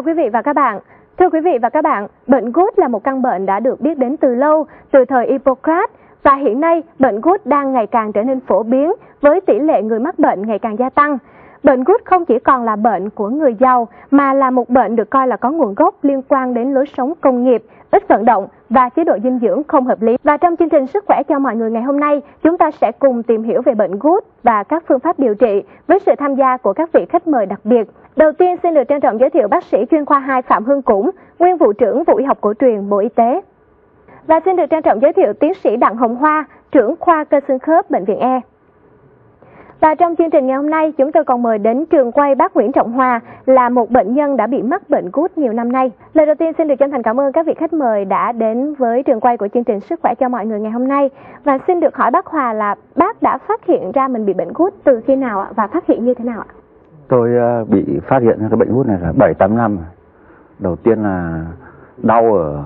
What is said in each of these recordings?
chào quý vị và các bạn. Thưa quý vị và các bạn, bệnh gút là một căn bệnh đã được biết đến từ lâu, từ thời Hippocrates và hiện nay bệnh gút đang ngày càng trở nên phổ biến với tỷ lệ người mắc bệnh ngày càng gia tăng. Bệnh gút không chỉ còn là bệnh của người giàu mà là một bệnh được coi là có nguồn gốc liên quan đến lối sống công nghiệp, ít vận động và chế độ dinh dưỡng không hợp lý. Và trong chương trình Sức khỏe cho mọi người ngày hôm nay, chúng ta sẽ cùng tìm hiểu về bệnh gút và các phương pháp điều trị với sự tham gia của các vị khách mời đặc biệt. Đầu tiên xin được trân trọng giới thiệu bác sĩ chuyên khoa 2 Phạm Hương Củng, nguyên vụ trưởng vụ y học cổ truyền Bộ Y tế. Và xin được trân trọng giới thiệu tiến sĩ Đặng Hồng Hoa, trưởng khoa cơ xương khớp Bệnh viện E. Và trong chương trình ngày hôm nay, chúng tôi còn mời đến trường quay bác Nguyễn Trọng Hòa là một bệnh nhân đã bị mắc bệnh gút nhiều năm nay. Lời đầu tiên xin được chân thành cảm ơn các vị khách mời đã đến với trường quay của chương trình Sức khỏe cho mọi người ngày hôm nay. Và xin được hỏi bác Hòa là bác đã phát hiện ra mình bị bệnh gút từ khi nào ạ và phát hiện như thế nào ạ? Tôi ờ, bị phát hiện ra cái bệnh gút này là 7 8 năm. Đầu tiên là đau ở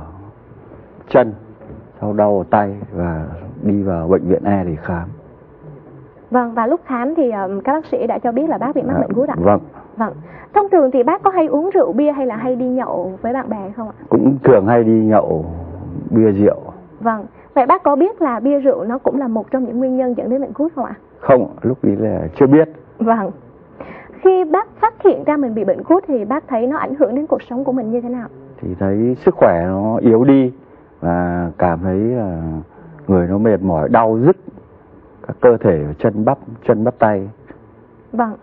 chân, sau đau ở tay và đi vào bệnh viện E để khám. Vâng, và lúc khám thì um, các bác sĩ đã cho biết là bác bị mắc À, bệnh gút ạ? Vâng, Vâng. Thông thường thì bác có hay uống rượu bia hay là hay đi nhậu với bạn bè không ạ? cũng thường hay đi nhậu bia rượu. Vâng. Vậy bác có biết là bia rượu nó cũng là một trong những nguyên nhân dẫn đến bệnh gút không ạ? Không, lúc ấy là chưa biết. Vâng. Khi bác phát hiện ra mình bị bệnh gút thì bác thấy nó ảnh hưởng đến cuộc sống của mình như thế nào? Thì thấy sức khỏe nó yếu đi và cảm thấy là người nó mệt mỏi, đau rứt các cơ thể chân bắp, chân bắp tay. Vâng.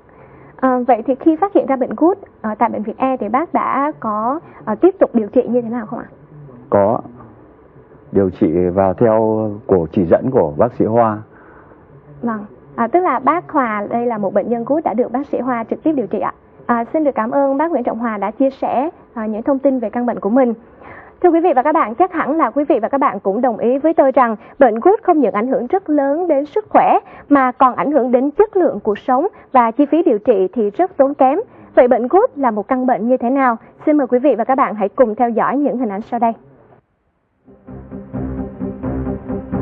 À, vậy thì khi phát hiện ra bệnh gút ở tại bệnh viện E thì bác đã có ờ, tiếp tục điều trị như thế nào không ạ? Có điều trị vào theo của chỉ dẫn của bác sĩ Hoa. Vâng. À, tức là bác Hòa đây là một bệnh nhân gút đã được bác sĩ Hoa trực tiếp điều trị ạ. À, xin được cảm ơn bác Nguyễn Trọng Hòa đã chia sẻ à, những thông tin về căn bệnh của mình. Thưa quý vị và các bạn, chắc hẳn là quý vị và các bạn cũng đồng ý với tôi rằng bệnh gút không những ảnh hưởng rất lớn đến sức khỏe mà còn ảnh hưởng đến chất lượng cuộc sống và chi phí điều trị thì rất tốn kém. Vậy bệnh gút là một căn bệnh như thế nào? Xin mời quý vị và các bạn hãy cùng theo dõi những hình ảnh sau đây.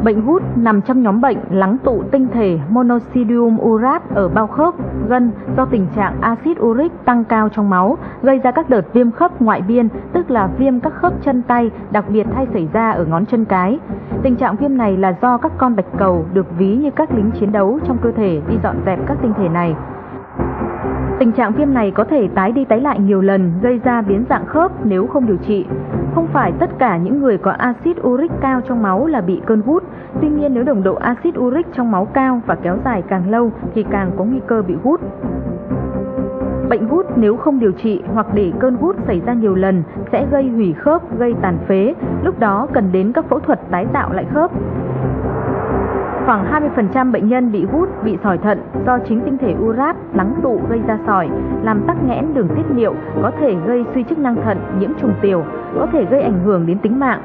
Bệnh gút nằm trong nhóm bệnh lắng tụ tinh thể monoxidium urate ở bao khớp, gân do tình trạng axit uric tăng cao trong máu, gây ra các đợt viêm khớp ngoại biên, tức là viêm các khớp chân tay, đặc biệt hay xảy ra ở ngón chân cái. Tình trạng viêm này là do các con bạch cầu được ví như các lính chiến đấu trong cơ thể đi dọn dẹp các tinh thể này. Tình trạng viêm này có thể tái đi tái lại nhiều lần, gây ra biến dạng khớp nếu không điều trị. Không phải tất cả những người có axit uric cao trong máu là bị cơn gút. Tuy nhiên nếu nồng độ axit uric trong máu cao và kéo dài càng lâu thì càng có nguy cơ bị gút. Bệnh gút nếu không điều trị hoặc để cơn gút xảy ra nhiều lần sẽ gây hủy khớp, gây tàn phế. Lúc đó cần đến các phẫu thuật tái tạo lại khớp. Khoảng 20% bệnh nhân bị hút, bị sỏi thận do chính tinh thể urat lắng tụ gây ra sỏi, làm tắc nghẽn đường tiết niệu, có thể gây suy chức năng thận, nhiễm trùng tiểu, có thể gây ảnh hưởng đến tính mạng.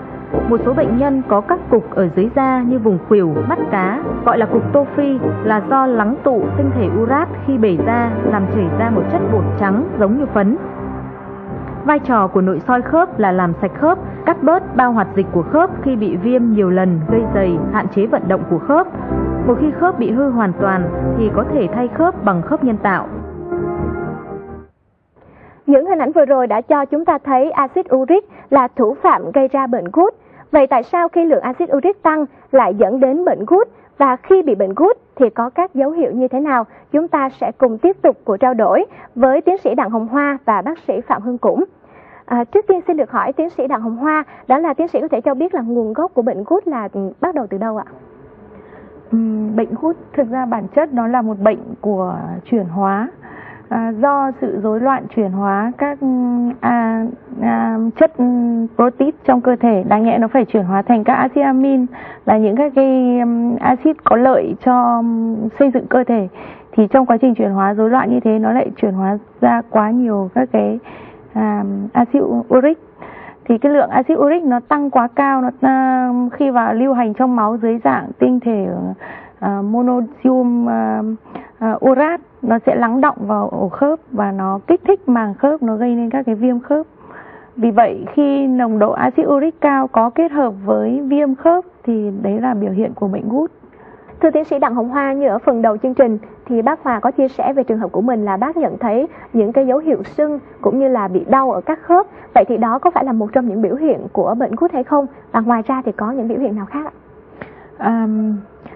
Một số bệnh nhân có các cục ở dưới da như vùng khuỷu, mắt cá, gọi là cục tô phi là do lắng tụ tinh thể urat khi bể ra làm chảy ra một chất bột trắng giống như phấn. Vai trò của nội soi khớp là làm sạch khớp, cắt bớt bao hoạt dịch của khớp khi bị viêm nhiều lần gây dày, hạn chế vận động của khớp. Một khi khớp bị hư hoàn toàn thì có thể thay khớp bằng khớp nhân tạo. Những hình ảnh vừa rồi đã cho chúng ta thấy axit uric là thủ phạm gây ra bệnh gút. Vậy tại sao khi lượng axit uric tăng lại dẫn đến bệnh gút và khi bị bệnh gút thì có các dấu hiệu như thế nào? Chúng ta sẽ cùng tiếp tục cuộc trao đổi với tiến sĩ Đặng Hồng Hoa và bác sĩ Phạm Hương cũng À, trước tiên xin được hỏi tiến sĩ Đặng Hồng Hoa, đó là tiến sĩ có thể cho biết là nguồn gốc của bệnh gút là ừ, bắt đầu từ đâu ạ? Ừ, bệnh gút thực ra bản chất nó là một bệnh của chuyển hóa à, do sự rối loạn chuyển hóa các à, à, chất protein trong cơ thể đáng nhẽ nó phải chuyển hóa thành các axit amin là những các cái um, axit có lợi cho um, xây dựng cơ thể. Thì trong quá trình chuyển hóa rối loạn như thế nó lại chuyển hóa ra quá nhiều các cái à, axit uric. Thì cái lượng axit uric nó tăng quá cao nó à, khi vào lưu hành trong máu dưới dạng tinh thể à, monosodium à, à, urate nó sẽ lắng động vào ổ khớp và nó kích thích màng khớp nó gây nên các cái viêm khớp vì vậy khi nồng độ axit uric cao có kết hợp với viêm khớp thì đấy là biểu hiện của bệnh gút Thưa tiến sĩ Đặng Hồng Hoa, như ở phần đầu chương trình thì bác Hòa có chia sẻ về trường hợp của mình là bác nhận thấy những cái dấu hiệu sưng cũng như là bị đau ở các khớp. Vậy thì đó có phải là một trong những biểu hiện của bệnh gút hay không? Và ngoài ra thì có những biểu hiện nào khác ạ? À,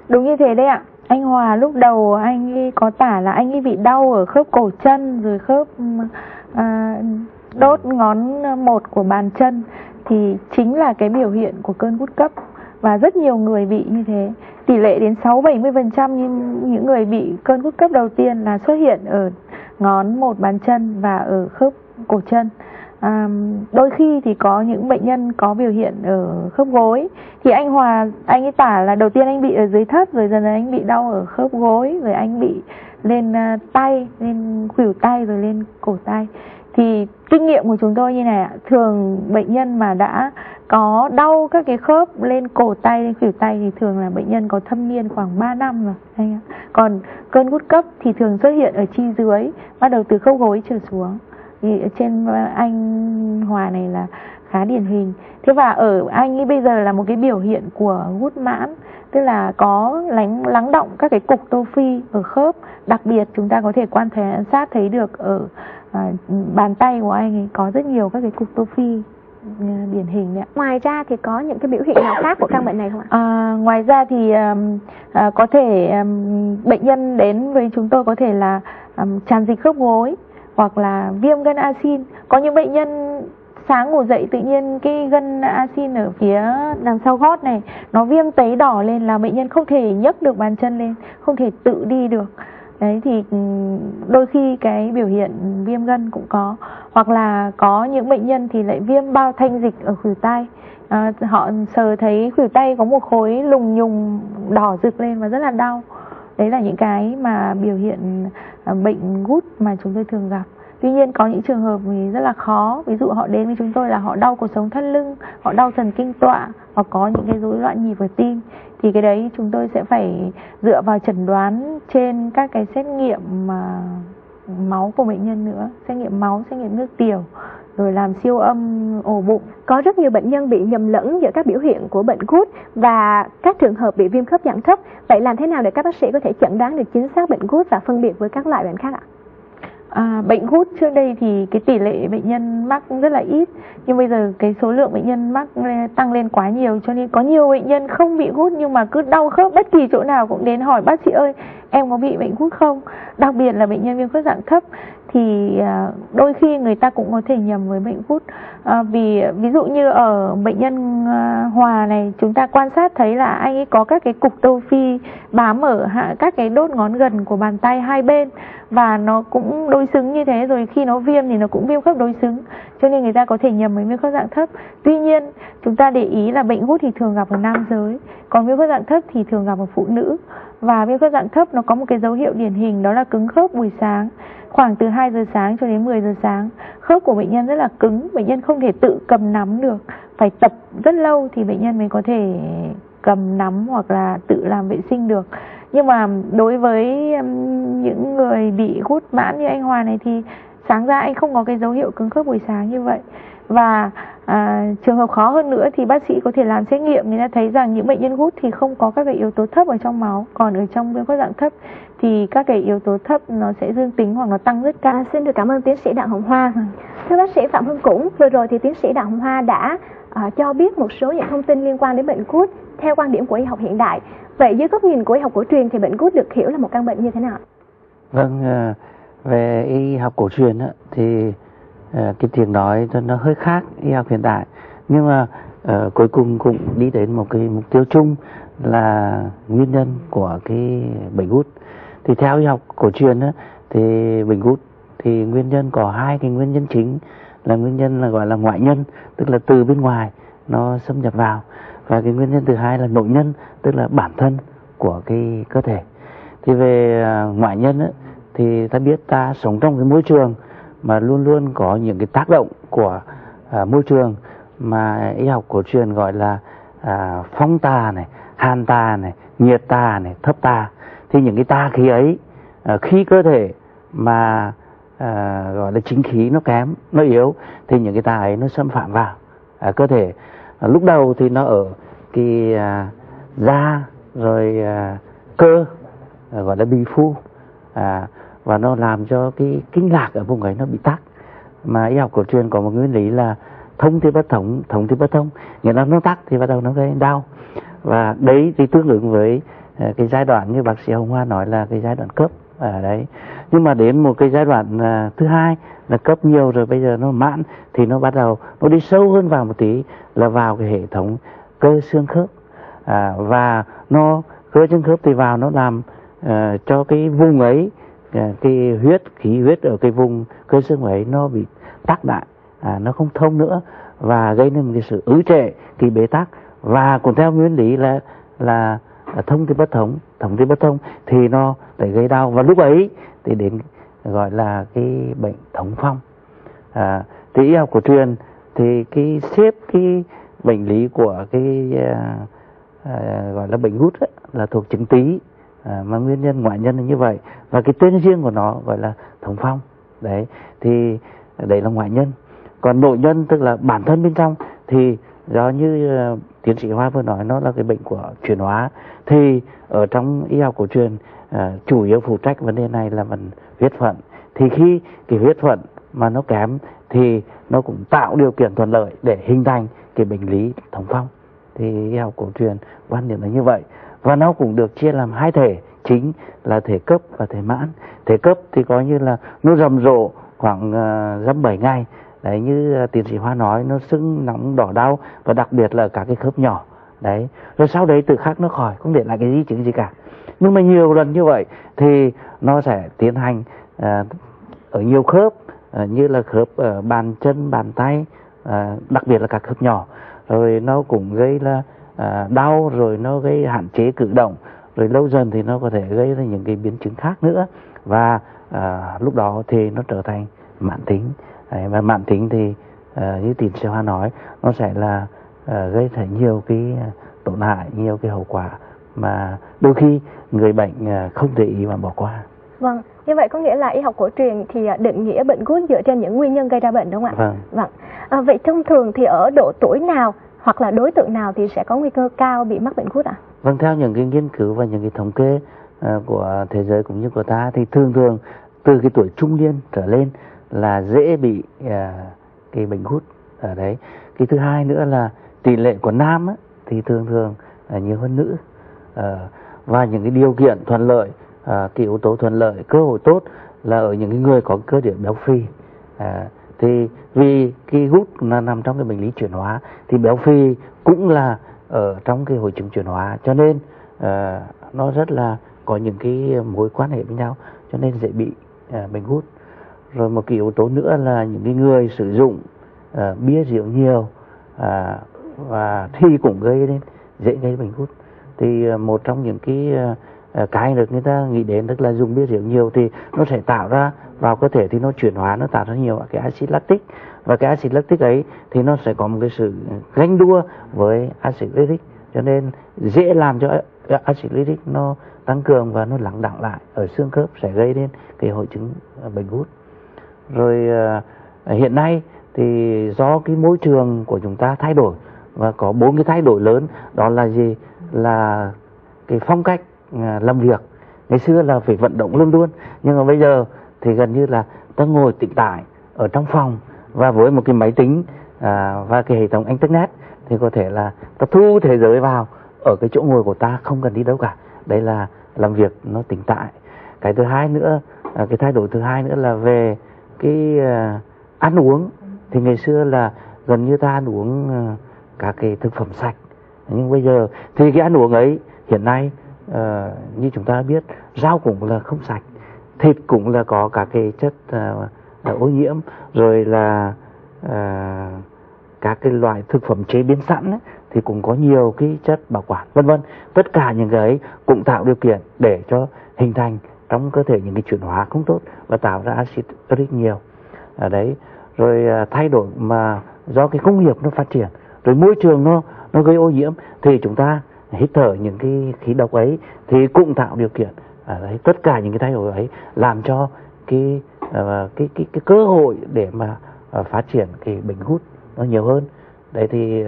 đúng như thế đấy ạ. Anh Hòa lúc đầu anh ấy có tả là anh ấy bị đau ở khớp cổ chân rồi khớp ừ, à, đốt ngón một của bàn chân. Thì chính là cái biểu hiện của cơn gút cấp. Và rất nhiều người bị như thế. Tỷ lệ đến 6 70% nhưng những người bị cơn gút cấp đầu tiên là xuất hiện ở ngón một bàn chân và ở khớp cổ chân à, đôi khi thì có những bệnh nhân có biểu hiện ở khớp gối. Thì anh Hòa anh ấy tả là đầu tiên anh bị ở dưới thấp rồi dần dần anh bị đau ở khớp gối rồi anh bị lên uh, tay lên khuỷu tay rồi lên cổ tay. Thì kinh nghiệm của chúng tôi như này ạ. Thường bệnh nhân mà đã có đau các cái khớp lên cổ tay lên khuỷu tay thì thường là bệnh nhân có thâm niên khoảng 3 năm rồi. Anh ạ. còn cơn gút cấp thì thường xuất hiện ở chi dưới bắt đầu từ khớp gối trở xuống trên anh Hòa này là khá điển hình. Thế và ở anh ấy bây giờ là một cái biểu hiện của gút mãn tức là có lắng lắng động các cái cục tô phi ở khớp. Đặc biệt chúng ta có thể quan sát thấy được ở à, bàn tay của anh ấy có rất nhiều các cái cục tô phi à, điển hình đấy Ngoài ra thì có những cái biểu hiện nào khác của căn bệnh này không ạ? À, ngoài ra thì um, à, có thể um, bệnh nhân đến với chúng tôi có thể là um, tràn dịch khớp gối hoặc là viêm gân axin. Có những bệnh nhân sáng ngủ dậy tự nhiên cái gân axin ở phía đằng sau gót này nó viêm tấy đỏ lên là bệnh nhân không thể nhấc được bàn chân lên, không thể tự đi được. Đấy thì ừ, đôi khi cái biểu hiện viêm gân cũng có. Hoặc là có những bệnh nhân thì lại viêm bao thanh dịch ở khuỷu tay. À, họ sờ thấy khuỷu tay có một khối lùng nhùng đỏ rực lên và rất là đau đấy là những cái mà biểu hiện à, bệnh gút mà chúng tôi thường gặp. Tuy nhiên có những trường hợp thì rất là khó. Ví dụ họ đến với chúng tôi là họ đau cuộc sống thắt lưng, họ đau thần kinh tọa, hoặc có những cái rối loạn nhịp ở tim. Thì cái đấy chúng tôi sẽ phải dựa vào chẩn đoán trên các cái xét nghiệm mà máu của bệnh nhân nữa. Xét nghiệm máu, xét nghiệm nước tiểu rồi làm siêu âm ổ bụng. Có rất nhiều bệnh nhân bị nhầm lẫn giữa các biểu hiện của bệnh gút và các trường hợp bị viêm khớp dạng thấp vậy làm thế nào để các bác sĩ có thể chẩn đoán được chính xác bệnh gút và phân biệt với các loại bệnh khác ạ? À, bệnh gút trước đây thì cái tỷ lệ bệnh nhân mắc rất là ít nhưng bây giờ cái số lượng bệnh nhân mắc tăng lên quá nhiều cho nên có nhiều bệnh nhân không bị gút nhưng mà cứ đau khớp bất kỳ chỗ nào cũng đến hỏi bác sĩ ơi em có bị bệnh gút không? Đặc biệt là bệnh nhân viêm khớp dạng thấp thì à, đôi khi người ta cũng có thể nhầm với bệnh gút à, vì ví dụ như ở bệnh nhân à, hòa này chúng ta quan sát thấy là anh ấy có các cái cục tô phi bám ở hạ các cái đốt ngón gần của bàn tay hai bên và nó cũng đối xứng như thế. Rồi khi nó viêm thì nó cũng viêm khớp đối xứng cho nên người ta có thể nhầm với viêm khớp dạng thấp. Tuy nhiên, chúng ta để ý là bệnh gút thì thường gặp ở nam giới, còn viêm khớp dạng thấp thì thường gặp ở phụ nữ. Và viêm khớp dạng thấp nó có một cái dấu hiệu điển hình, đó là cứng khớp buổi sáng, khoảng từ 2 giờ sáng cho đến 10 giờ sáng. Khớp của bệnh nhân rất là cứng, bệnh nhân không thể tự cầm nắm được. Phải tập rất lâu thì bệnh nhân mới có thể cầm nắm hoặc là tự làm vệ sinh được. Nhưng mà đối với những người bị hút mãn như anh Hòa này thì sáng ra anh không có cái dấu hiệu cứng khớp buổi sáng như vậy và à, trường hợp khó hơn nữa thì bác sĩ có thể làm xét nghiệm người ta thấy rằng những bệnh nhân gút thì không có các cái yếu tố thấp ở trong máu còn ở trong viêm khớp dạng thấp thì các cái yếu tố thấp nó sẽ dương tính hoặc nó tăng rất cao. À, xin được cảm ơn tiến sĩ Đặng Hồng Hoa. Thưa bác sĩ Phạm Hưng Cũng, vừa rồi thì tiến sĩ Đặng Hồng Hoa đã uh, cho biết một số những thông tin liên quan đến bệnh gút theo quan điểm của y học hiện đại. Vậy dưới góc nhìn của y học cổ truyền thì bệnh gút được hiểu là một căn bệnh như thế nào? Vâng, uh, về y học cổ truyền thì ờ, cái tiếng nói nó hơi khác y học hiện đại. Nhưng mà uh, cuối cùng cũng đi đến một cái mục tiêu chung là nguyên nhân của cái bệnh gút. Thì theo y học cổ truyền á, thì bệnh gút thì nguyên nhân có hai cái nguyên nhân chính. Là nguyên nhân là gọi là ngoại nhân tức là từ bên ngoài nó xâm nhập vào. Và cái nguyên nhân thứ hai là nội nhân tức là bản thân của cái cơ thể. Thì về ờ, ngoại nhân á, thì ta biết ta sống trong cái môi trường mà luôn luôn có những cái tác động của à, môi trường mà y học cổ truyền gọi là à, phong tà này hàn tà này nhiệt tà này thấp tà thì những cái tà khí ấy à, khi cơ thể mà à, gọi là chính khí nó kém nó yếu thì những cái tà ấy nó xâm phạm vào à, cơ thể. À, lúc đầu thì nó ở cái à, da rồi à, cơ à, gọi là bì phu à, và nó làm cho cái kinh lạc ở vùng ấy nó bị tắc. Mà y học cổ truyền có một nguyên lý là thông thì bất thống thống thì bất thông. Nghĩa là nó tắc thì bắt đầu nó gây đau. Và đấy thì tương ứng với ờ, cái giai đoạn như bác sĩ Hồng Hoa nói là cái giai đoạn cấp ở đấy. Nhưng mà đến một cái giai đoạn ờ, thứ hai là cấp nhiều rồi bây giờ nó mãn thì nó bắt đầu nó đi sâu hơn vào một tí là vào cái hệ thống cơ xương khớp. À, và nó cơ xương khớp thì vào nó làm uh, cho cái vùng ấy uh, Dạ, cái huyết khí huyết ở cái vùng cơ xương ấy nó bị tắc lại à, nó không thông nữa và gây nên một cái sự ứ trệ cái bế tắc. Và cũng theo nguyên lý là là à, thông thì bất thống thống thì bất thông thì nó để gây đau. Và lúc ấy thì đến gọi là cái bệnh thống phong. À, thì y học cổ truyền thì cái xếp cái bệnh lý của cái à, à, gọi là bệnh gút ấy, là thuộc chứng tí à, mà nguyên nhân ngoại nhân là như vậy. Và cái tên riêng của nó gọi là thống phong. Đấy thì đấy là ngoại nhân. Còn nội nhân tức là bản thân bên trong thì do như uh, tiến sĩ Hoa vừa nói nó là cái bệnh của chuyển hóa. Thì ở trong y học cổ truyền uh, chủ yếu phụ trách vấn đề này là phần huyết phận. Thì khi cái huyết phận mà nó kém thì nó cũng tạo điều kiện thuận lợi để hình thành cái bệnh lý thống phong. Thì y học cổ truyền quan điểm là như vậy và nó cũng được chia làm hai thể chính là thể cấp và thể mãn. Thể cấp thì coi như là nó rầm rộ khoảng uh, bảy ngày. Đấy như uh, tiến sĩ hoa nói nó sưng nóng đỏ đau và đặc biệt là cả cái khớp nhỏ. Đấy rồi sau đấy tự khắc nó khỏi không để lại cái di chứng gì cả. Nhưng mà nhiều lần như vậy thì nó sẽ tiến hành uh, ở nhiều khớp uh, như là khớp uh, bàn chân bàn tay uh, đặc biệt là các khớp nhỏ. Rồi nó cũng gây là uh, đau rồi nó gây hạn chế cử động rồi lâu dần thì nó có thể gây ra những cái biến chứng khác nữa. Và à, lúc đó thì nó trở thành mãn tính. Đấy, và mãn tính thì à, như tiến sĩ hoa nói nó sẽ là à, gây ra nhiều cái tổn hại nhiều cái hậu quả mà đôi khi người bệnh à, không để ý mà bỏ qua. Vâng như vậy có nghĩa là y học cổ truyền thì định nghĩa bệnh gút dựa trên những nguyên nhân gây ra bệnh đúng không ạ? Vâng. Vâng. À, vậy thông thường thì ở độ tuổi nào hoặc là đối tượng nào thì sẽ có nguy cơ cao bị mắc bệnh gút ạ? À? vâng theo những cái nghiên cứu và những cái thống kê uh, của thế giới cũng như của ta thì thường thường từ cái tuổi trung niên trở lên là dễ bị uh, cái bệnh gút ở đấy. Cái thứ hai nữa là tỷ lệ của nam á, thì thường thường là nhiều hơn nữ. Uh, và những cái điều kiện thuận lợi uh, cái yếu tố thuận lợi cơ hội tốt là ở những cái người có cơ địa béo phì. Uh, thì vì cái gút là nằm trong cái bệnh lý chuyển hóa thì béo phì cũng là ở trong cái hội chứng chuyển hóa. Cho nên uh, nó rất là có những cái mối quan hệ với nhau cho nên dễ bị uh, bệnh gút rồi một cái yếu tố nữa là những cái người sử dụng uh, bia rượu nhiều uh, và thì cũng gây nên dễ gây bệnh gút thì uh, một trong những cái uh, Ờ, cái được người ta nghĩ đến tức là dùng bia rượu nhiều thì nó sẽ tạo ra, vào cơ thể thì nó chuyển hóa, nó tạo ra nhiều cái axit lactic. Và cái axit lactic ấy thì nó sẽ có một cái sự ganh đua với axit lactic cho nên dễ làm cho axit lactic nó tăng cường và nó lắng đọng lại ở xương khớp sẽ gây nên cái hội chứng bệnh gút. Rồi ờ, hiện nay thì do cái môi trường của chúng ta thay đổi và có bốn cái thay đổi lớn, đó là gì? Là cái phong cách À, làm việc. Ngày xưa là phải vận động luôn luôn nhưng mà bây giờ thì gần như là ta ngồi tĩnh tại ở trong phòng và với một cái máy tính à, và cái hệ thống internet thì có thể là ta thu thế giới vào ở cái chỗ ngồi của ta không cần đi đâu cả. Đây là làm việc nó tĩnh tại cái thứ hai nữa à, cái thay đổi thứ hai nữa là về cái à, ăn uống. Thì ngày xưa là gần như ta ăn uống à, các cái thực phẩm sạch. Nhưng bây giờ thì cái ăn uống ấy hiện nay à, như chúng ta biết rau cũng là không sạch thịt cũng là có các cái chất uh, ô nhiễm rồi là uh, các cái loại thực phẩm chế biến sẵn ấy, thì cũng có nhiều cái chất bảo quản vân vân. Tất cả những cái ấy cũng tạo điều kiện để cho hình thành trong cơ thể những cái chuyển hóa không tốt và tạo ra axit uric nhiều. Ở đấy rồi uh, thay đổi mà do cái công nghiệp nó phát triển rồi môi trường nó nó gây ô nhiễm thì chúng ta hít thở những cái khí độc ấy thì cũng tạo điều kiện ở đấy tất cả những cái thay đổi ấy làm cho cái uh, cái cái cái cơ hội để mà uh, phát triển cái bệnh hút nó nhiều hơn đấy thì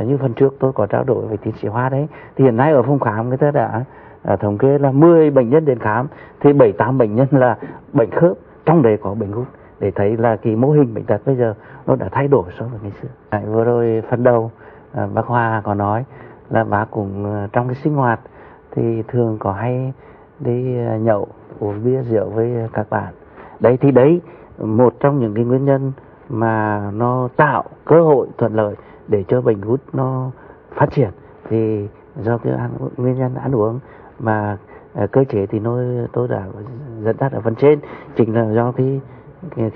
uh, như phần trước tôi có trao đổi với tiến sĩ Hoa đấy thì hiện nay ở phòng khám người ta đã thống kê là 10 bệnh nhân đến khám thì 7 8 bệnh nhân là bệnh khớp trong đấy có bệnh hút để thấy là cái mô hình bệnh tật bây giờ nó đã thay đổi so với ngày xưa. À, vừa rồi phần đầu bác Hoa có nói là bác cũng ờ, trong cái sinh hoạt thì thường có hay đi ờ, nhậu uống bia rượu với các bạn. Đấy thì đấy một trong những cái nguyên nhân mà nó tạo cơ hội thuận lợi để cho bệnh gút nó phát triển thì do cái ăn, nguyên nhân ăn uống mà ờ, cơ chế thì nó tôi đã dẫn dắt ở phần trên chính là do cái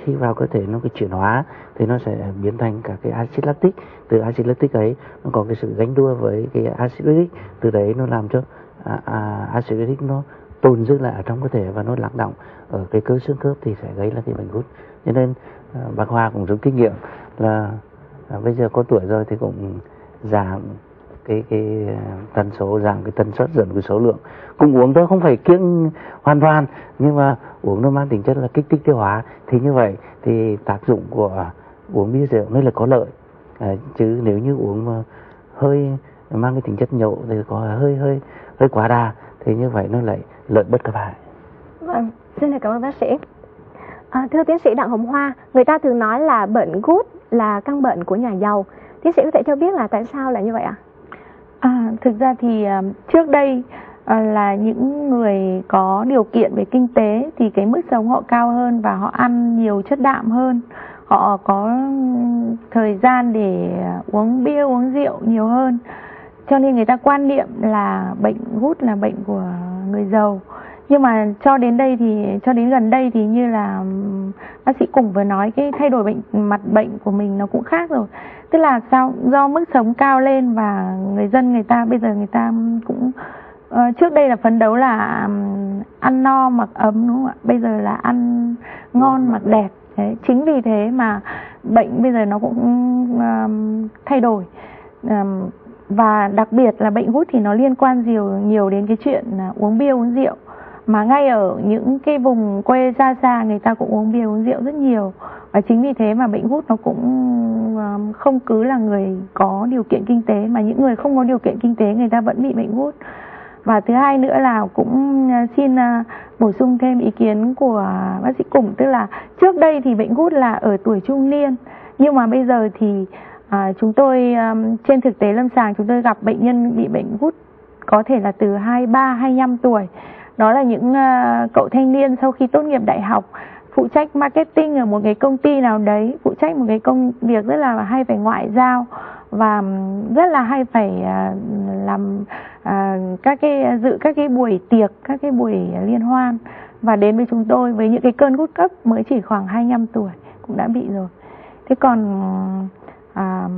khi vào cơ thể nó cái chuyển hóa thì nó sẽ biến thành cả cái axit lactic. Từ axit lactic ấy nó có cái sự gánh đua với cái axit uric. Từ đấy nó làm cho à, à, axit uric nó tồn dư lại ở trong cơ thể và nó lắng động ở cái cơ xương khớp thì sẽ gây ra cái bệnh gút. Cho nên à, bác Hoa cũng rút kinh nghiệm là à, bây giờ có tuổi rồi thì cũng giảm cái cái à, tần số giảm cái tần suất giảm cái số lượng cùng uống thôi không phải kiêng hoàn toàn nhưng mà uống nó mang tính chất là kích thích tiêu hóa thì như vậy thì tác dụng của uống bia rượu mới là có lợi à, chứ nếu như uống mà hơi mang cái tính chất nhậu thì có hơi hơi hơi quá đà thì như vậy nó lại lợi bất cập hại. Vâng, xin cảm ơn bác sĩ. À, thưa tiến sĩ Đặng Hồng Hoa, người ta thường nói là bệnh gút là căn bệnh của nhà giàu. Tiến sĩ có thể cho biết là tại sao lại như vậy ạ? À? thực ra thì uh, trước đây Ờ, là những người có điều kiện về kinh tế thì cái mức sống họ cao hơn và họ ăn nhiều chất đạm hơn. Họ có thời gian để uống bia, uống rượu nhiều hơn. Cho nên người ta quan niệm là bệnh hút là bệnh của người giàu nhưng mà cho đến đây thì, cho đến gần đây thì như là bác sĩ cùng vừa nói, cái thay đổi bệnh, mặt bệnh của mình nó cũng khác rồi tức là sao do mức sống cao lên và người dân, người ta, bây giờ người ta cũng Ờ, trước đây là phấn đấu là ăn no mặc ấm đúng không ạ? Bây giờ là ăn ngon mặc đẹp. Đấy, chính vì thế mà bệnh bây giờ nó cũng um, thay đổi. Um, và đặc biệt là bệnh hút thì nó liên quan nhiều nhiều đến cái chuyện là uống bia uống rượu. Mà ngay ở những cái vùng quê xa xa người ta cũng uống bia uống rượu rất nhiều. Và chính vì thế mà bệnh hút nó cũng không cứ là người có điều kiện kinh tế mà những người không có điều kiện kinh tế người ta vẫn bị bệnh hút và thứ hai nữa là cũng à, xin à, bổ sung thêm ý kiến của bác sĩ Củng tức là trước đây thì bệnh gút là ở tuổi trung niên nhưng mà bây giờ thì à, chúng tôi à, trên thực tế lâm sàng chúng tôi gặp bệnh nhân bị bệnh gút có thể là từ 23 25 tuổi. Đó là những cậu thanh niên sau khi tốt nghiệp đại học phụ trách marketing ở một cái công ty nào đấy phụ trách một cái công việc rất là hay phải ngoại giao và rất là hay phải uh, làm à, các cái dự các cái buổi tiệc các cái buổi liên hoan. Và đến với chúng tôi với những cái cơn gút cấp mới chỉ khoảng 25 tuổi cũng đã bị rồi. Thế còn à,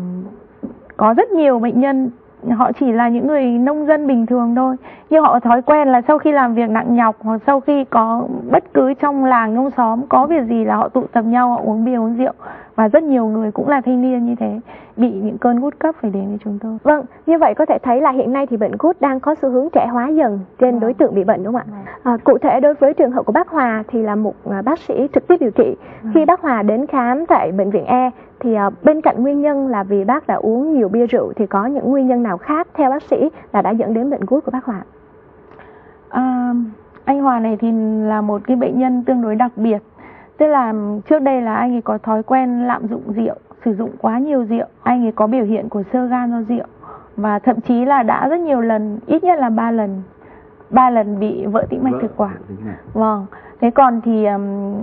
có rất nhiều bệnh nhân họ chỉ là những người nông dân bình thường thôi nhưng họ thói quen là sau khi làm việc nặng nhọc hoặc sau khi có bất cứ trong làng trong xóm có việc gì là họ tụ tập nhau họ uống bia uống rượu và rất nhiều người cũng là thanh niên như thế bị những cơn gút cấp phải đến với chúng tôi. Vâng, như vậy có thể thấy là hiện nay thì bệnh gút đang có xu hướng trẻ hóa dần trên vâng. đối tượng bị bệnh đúng không ạ? Vâng. À, cụ thể đối với trường hợp của bác Hòa thì là một à, bác sĩ trực tiếp điều trị. Vâng. Khi bác Hòa đến khám tại bệnh viện E thì uh, bên cạnh nguyên nhân là vì bác đã uống nhiều bia rượu thì có những nguyên nhân nào khác theo bác sĩ là đã dẫn đến bệnh gút của bác Hòa? À, anh Hòa này thì là một cái bệnh nhân tương đối đặc biệt. Tức là trước đây là anh ấy có thói quen lạm dụng rượu sử dụng quá nhiều rượu. Anh ấy có biểu hiện của sơ gan do rượu. Và thậm chí là đã rất nhiều lần ít nhất là ba lần ba lần bị vỡ tĩnh mạch thực quản. vâng. Thế còn thì um,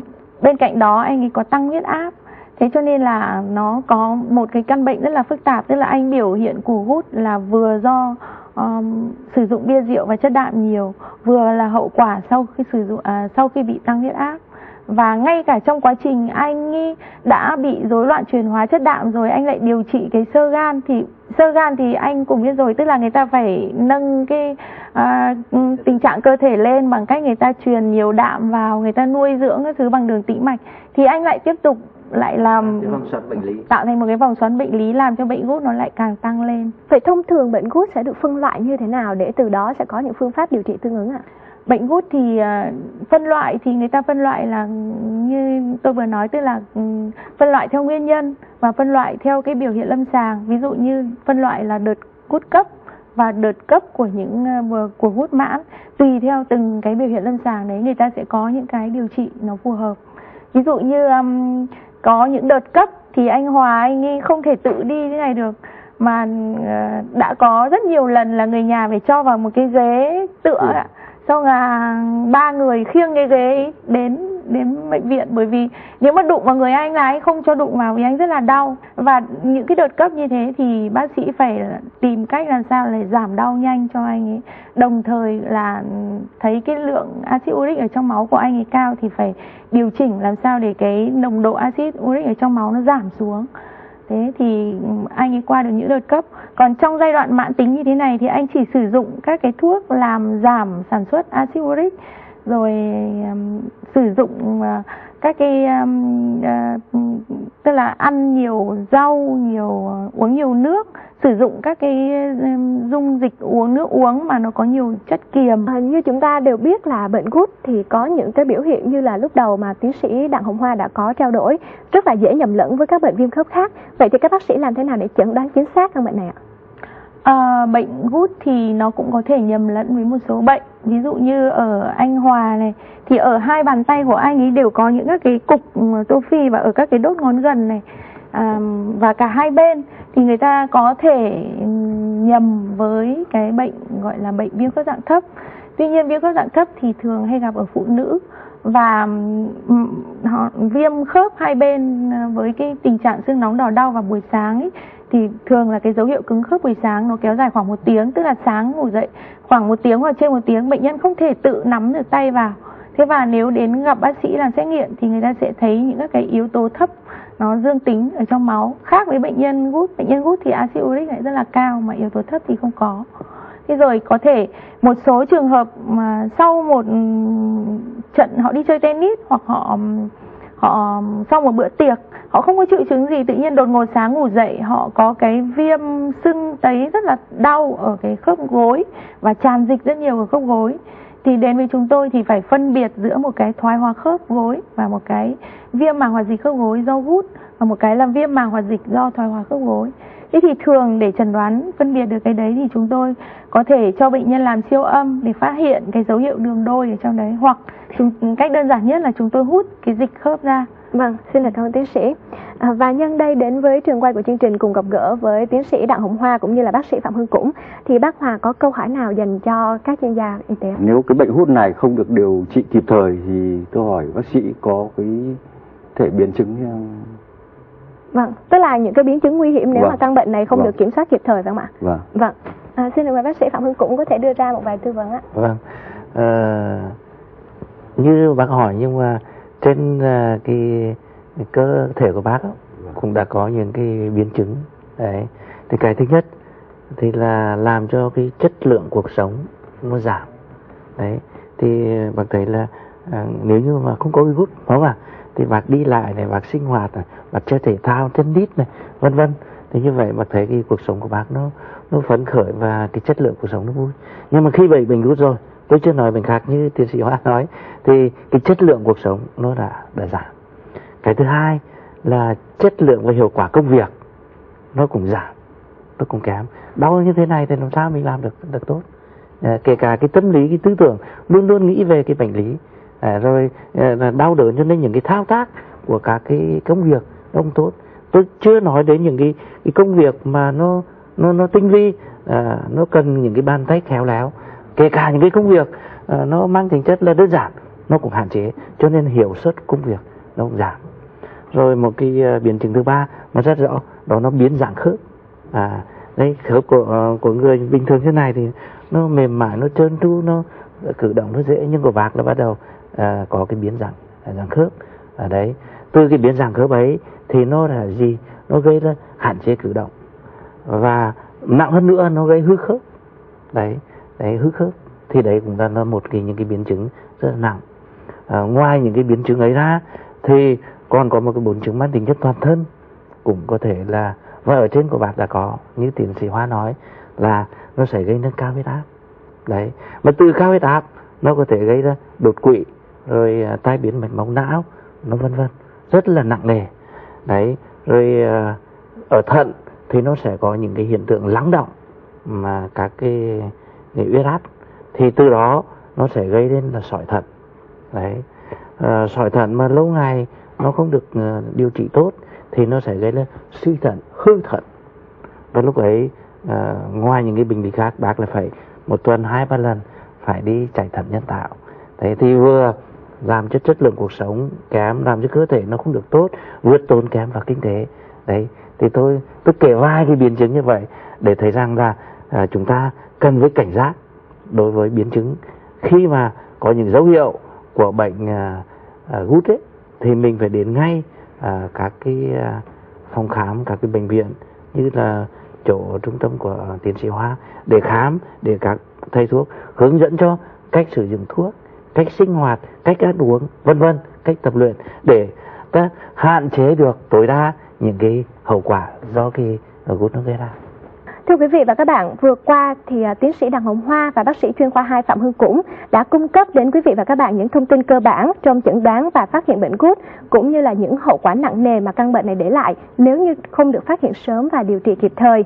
bên cạnh đó anh ấy có tăng huyết áp thế cho nên là nó có một cái căn bệnh rất là phức tạp tức là anh biểu hiện củ gút là vừa do um, sử dụng bia rượu và chất đạm nhiều vừa là hậu quả sau khi sử dụng à, sau khi bị tăng huyết áp. Và ngay cả trong quá trình anh ấy đã bị rối loạn chuyển hóa chất đạm rồi anh lại điều trị cái sơ gan thì sơ gan thì anh cũng biết rồi tức là người ta phải nâng cái à, tình trạng cơ thể lên bằng cách người ta truyền nhiều đạm vào người ta nuôi dưỡng cái thứ bằng đường tĩnh mạch. Thì anh lại tiếp tục lại làm tạo thành một cái vòng xoắn bệnh lý làm cho bệnh gút nó lại càng tăng lên. Vậy thông thường bệnh gút sẽ được phân loại như thế nào để từ đó sẽ có những phương pháp điều trị tương ứng ạ? À? bệnh gút thì uh, phân loại thì người ta phân loại là như tôi vừa nói tức là um, phân loại theo nguyên nhân và phân loại theo cái biểu hiện lâm sàng ví dụ như phân loại là đợt gút cấp và đợt cấp của những uh, của hút mãn tùy theo từng cái biểu hiện lâm sàng đấy người ta sẽ có những cái điều trị nó phù hợp ví dụ như um, có những đợt cấp thì anh Hòa anh ấy không thể tự đi thế này được mà uh, đã có rất nhiều lần là người nhà phải cho vào một cái ghế tựa ừ. xong là ba người khiêng cái ghế đến đến bệnh viện. Bởi vì nếu mà đụng vào người anh là anh không cho đụng vào vì anh rất là đau. Và những cái đợt cấp như thế thì bác sĩ phải tìm cách làm sao để giảm đau nhanh cho anh ấy. Đồng thời là thấy cái lượng axit uric ở trong máu của anh ấy cao thì phải điều chỉnh làm sao để cái nồng độ axit uric ở trong máu nó giảm xuống. Thế thì anh ấy qua được những đợt cấp. Còn trong giai đoạn mãn tính như thế này thì anh chỉ sử dụng các cái thuốc làm giảm sản xuất axit uric rồi um, sử dụng uh, các cái um, uh, tức là ăn nhiều rau nhiều uh, uống nhiều nước sử dụng các cái um, dung dịch uống nước uống mà nó có nhiều chất kiềm. À, như chúng ta đều biết là bệnh gút thì có những cái biểu hiện như là lúc đầu mà tiến sĩ đặng hồng hoa đã có trao đổi rất là dễ nhầm lẫn với các bệnh viêm khớp khác. Vậy thì các bác sĩ làm thế nào để chẩn đoán chính xác căn bệnh này ạ? À, bệnh gút thì nó cũng có thể nhầm lẫn với một số bệnh ví dụ như ở anh Hòa này thì ở hai bàn tay của anh ấy đều có những các cái cục ừ, tô phi và ở các cái đốt ngón gần này à, và cả hai bên. Thì người ta có thể ừ, nhầm với cái bệnh gọi là bệnh viêm khớp dạng thấp. Tuy nhiên viêm khớp dạng thấp thì thường hay gặp ở phụ nữ và ừ, họ viêm khớp hai bên với cái tình trạng xương nóng đỏ đau vào buổi sáng ấy, thì thường là cái dấu hiệu cứng khớp buổi sáng nó kéo dài khoảng một tiếng, tức là sáng ngủ dậy khoảng một tiếng hoặc trên một tiếng, bệnh nhân không thể tự nắm được tay vào. Thế và nếu đến gặp bác sĩ làm xét nghiệm thì người ta sẽ thấy những các cái yếu tố thấp nó dương tính ở trong máu. Khác với bệnh nhân gút, bệnh nhân gút thì axit uric lại rất là cao mà yếu tố thấp thì không có. Thế rồi có thể một số trường hợp mà sau một ừ, trận họ đi chơi tennis hoặc họ ừ, họ um, sau một bữa tiệc, họ không có triệu chứng gì, tự nhiên đột ngột sáng ngủ dậy, họ có cái viêm sưng tấy rất là đau ở cái khớp gối và tràn dịch rất nhiều ở khớp gối. Thì đến với chúng tôi thì phải phân biệt giữa một cái thoái hóa khớp gối và một cái viêm màng hoạt dịch khớp gối do gút và một cái là viêm màng hoạt dịch do thoái hóa khớp gối thế thì thường để chẩn đoán phân biệt được cái đấy thì chúng tôi có thể cho bệnh nhân làm siêu âm để phát hiện cái dấu hiệu đường đôi ở trong đấy hoặc chúng, cách đơn giản nhất là chúng tôi hút cái dịch khớp ra Vâng, xin cảm ơn tiến sĩ. À, và nhân đây đến với trường quay của chương trình cùng gặp gỡ với tiến sĩ Đặng Hồng Hoa cũng như là bác sĩ Phạm Hưng Cũng thì bác Hòa có câu hỏi nào dành cho các chuyên gia y tế? Nếu cái bệnh hút này không được điều trị kịp thời thì tôi hỏi bác sĩ có cái thể biến chứng Vâng, tức là những cái biến chứng nguy hiểm nếu vâng. mà căn bệnh này không vâng. được kiểm soát kịp thời phải không ạ? Vâng. Vâng. À, xin mời bác sĩ Phạm Hưng cũng có thể đưa ra một vài tư vấn ạ. Vâng. À, như bác hỏi nhưng mà trên uh, cái, cái cơ thể của bác đó, cũng đã có những cái biến chứng đấy thì cái thứ nhất thì là làm cho cái chất lượng cuộc sống nó giảm đấy thì bác thấy là à, nếu như mà không có virus đúng không ạ? Thì bác đi lại này bác sinh hoạt này bác chơi thể thao tennis này vân vân. Thì như vậy mà thấy cái cuộc sống của bác nó nó phấn khởi và cái chất lượng cuộc sống nó vui. Nhưng mà khi bị bệnh virus rồi tôi chưa nói bệnh khác như tiến sĩ hoa nói thì cái chất lượng cuộc sống nó đã đã giảm. Cái thứ hai là chất lượng và hiệu quả công việc nó cũng giảm nó cũng kém. Đau như thế này thì làm sao mình làm được được tốt? À, kể cả cái tâm lý cái tư tưởng luôn luôn nghĩ về cái bệnh lý à, rồi à, đau đớn cho nên những cái thao tác của các cái công việc ông không tốt. Tôi chưa nói đến những cái, cái công việc mà nó nó nó tinh vi à, nó cần những cái bàn tay khéo léo. Kể cả những cái công việc à, nó mang tính chất là đơn giản nó cũng hạn chế cho nên hiệu suất công việc nó cũng giảm. Rồi một cái uh, biến chứng thứ ba mà rất rõ đó nó biến dạng khớp. À đây khớp của uh, của người bình thường thế này thì nó mềm mại nó trơn tru nó cử động nó dễ nhưng của bác là bắt đầu à, có cái biến dạng à, dạng khớp. Ở đấy. Từ cái biến dạng khớp ấy thì nó là gì? Nó gây ra hạn chế cử động. Và nặng hơn nữa nó gây hư khớp. Đấy đấy hư khớp. Thì đấy cũng là một cái những cái biến chứng rất là nặng. À, ngoài những cái biến chứng ấy ra thì còn có một cái bốn chứng mang tính chất toàn thân cũng có thể là và ở trên của bạn đã có như tiến sĩ Hoa nói là nó sẽ gây nâng cao huyết áp. Đấy. Mà từ cao huyết áp nó có thể gây ra đột quỵ rồi à, tai biến mạch máu não nó vân vân rất là nặng nề. Đấy rồi à, ở thận thì nó sẽ có những cái hiện tượng lắng động mà các cái, cái huyết áp. Thì từ đó nó sẽ gây đến là sỏi thận. Đấy à, sỏi thận mà lâu ngày nó không được uh, điều trị tốt thì nó sẽ gây lên suy thận hư thận. Và lúc ấy uh, ngoài những cái bệnh lý khác bác là phải một tuần hai ba lần phải đi chạy thận nhân tạo. Thế thì vừa làm cho chất lượng cuộc sống kém làm cho cơ thể nó không được tốt vượt tốn kém vào kinh tế. Đấy thì tôi tôi kể vài cái biến chứng như vậy để thấy rằng là à, chúng ta cần với cảnh giác đối với biến chứng. Khi mà có những dấu hiệu của bệnh à, à, gút ấy thì mình phải đến ngay à, các cái à, phòng khám các cái bệnh viện như là chỗ trung tâm của tiến sĩ Hoa để khám để các thầy thuốc hướng dẫn cho cách sử dụng thuốc cách sinh hoạt cách ăn uống vân vân cách tập luyện để ta hạn chế được tối đa những cái hậu quả do cái ờ, gút nó gây ra Thưa quý vị và các bạn, vừa qua thì à, tiến sĩ Đặng Hồng Hoa và bác sĩ chuyên khoa 2 Phạm Hưng Cũng đã cung cấp đến quý vị và các bạn những thông tin cơ bản trong chẩn đoán và phát hiện bệnh gút cũng như là những hậu quả nặng nề mà căn bệnh này để lại nếu như không được phát hiện sớm và điều trị kịp thời.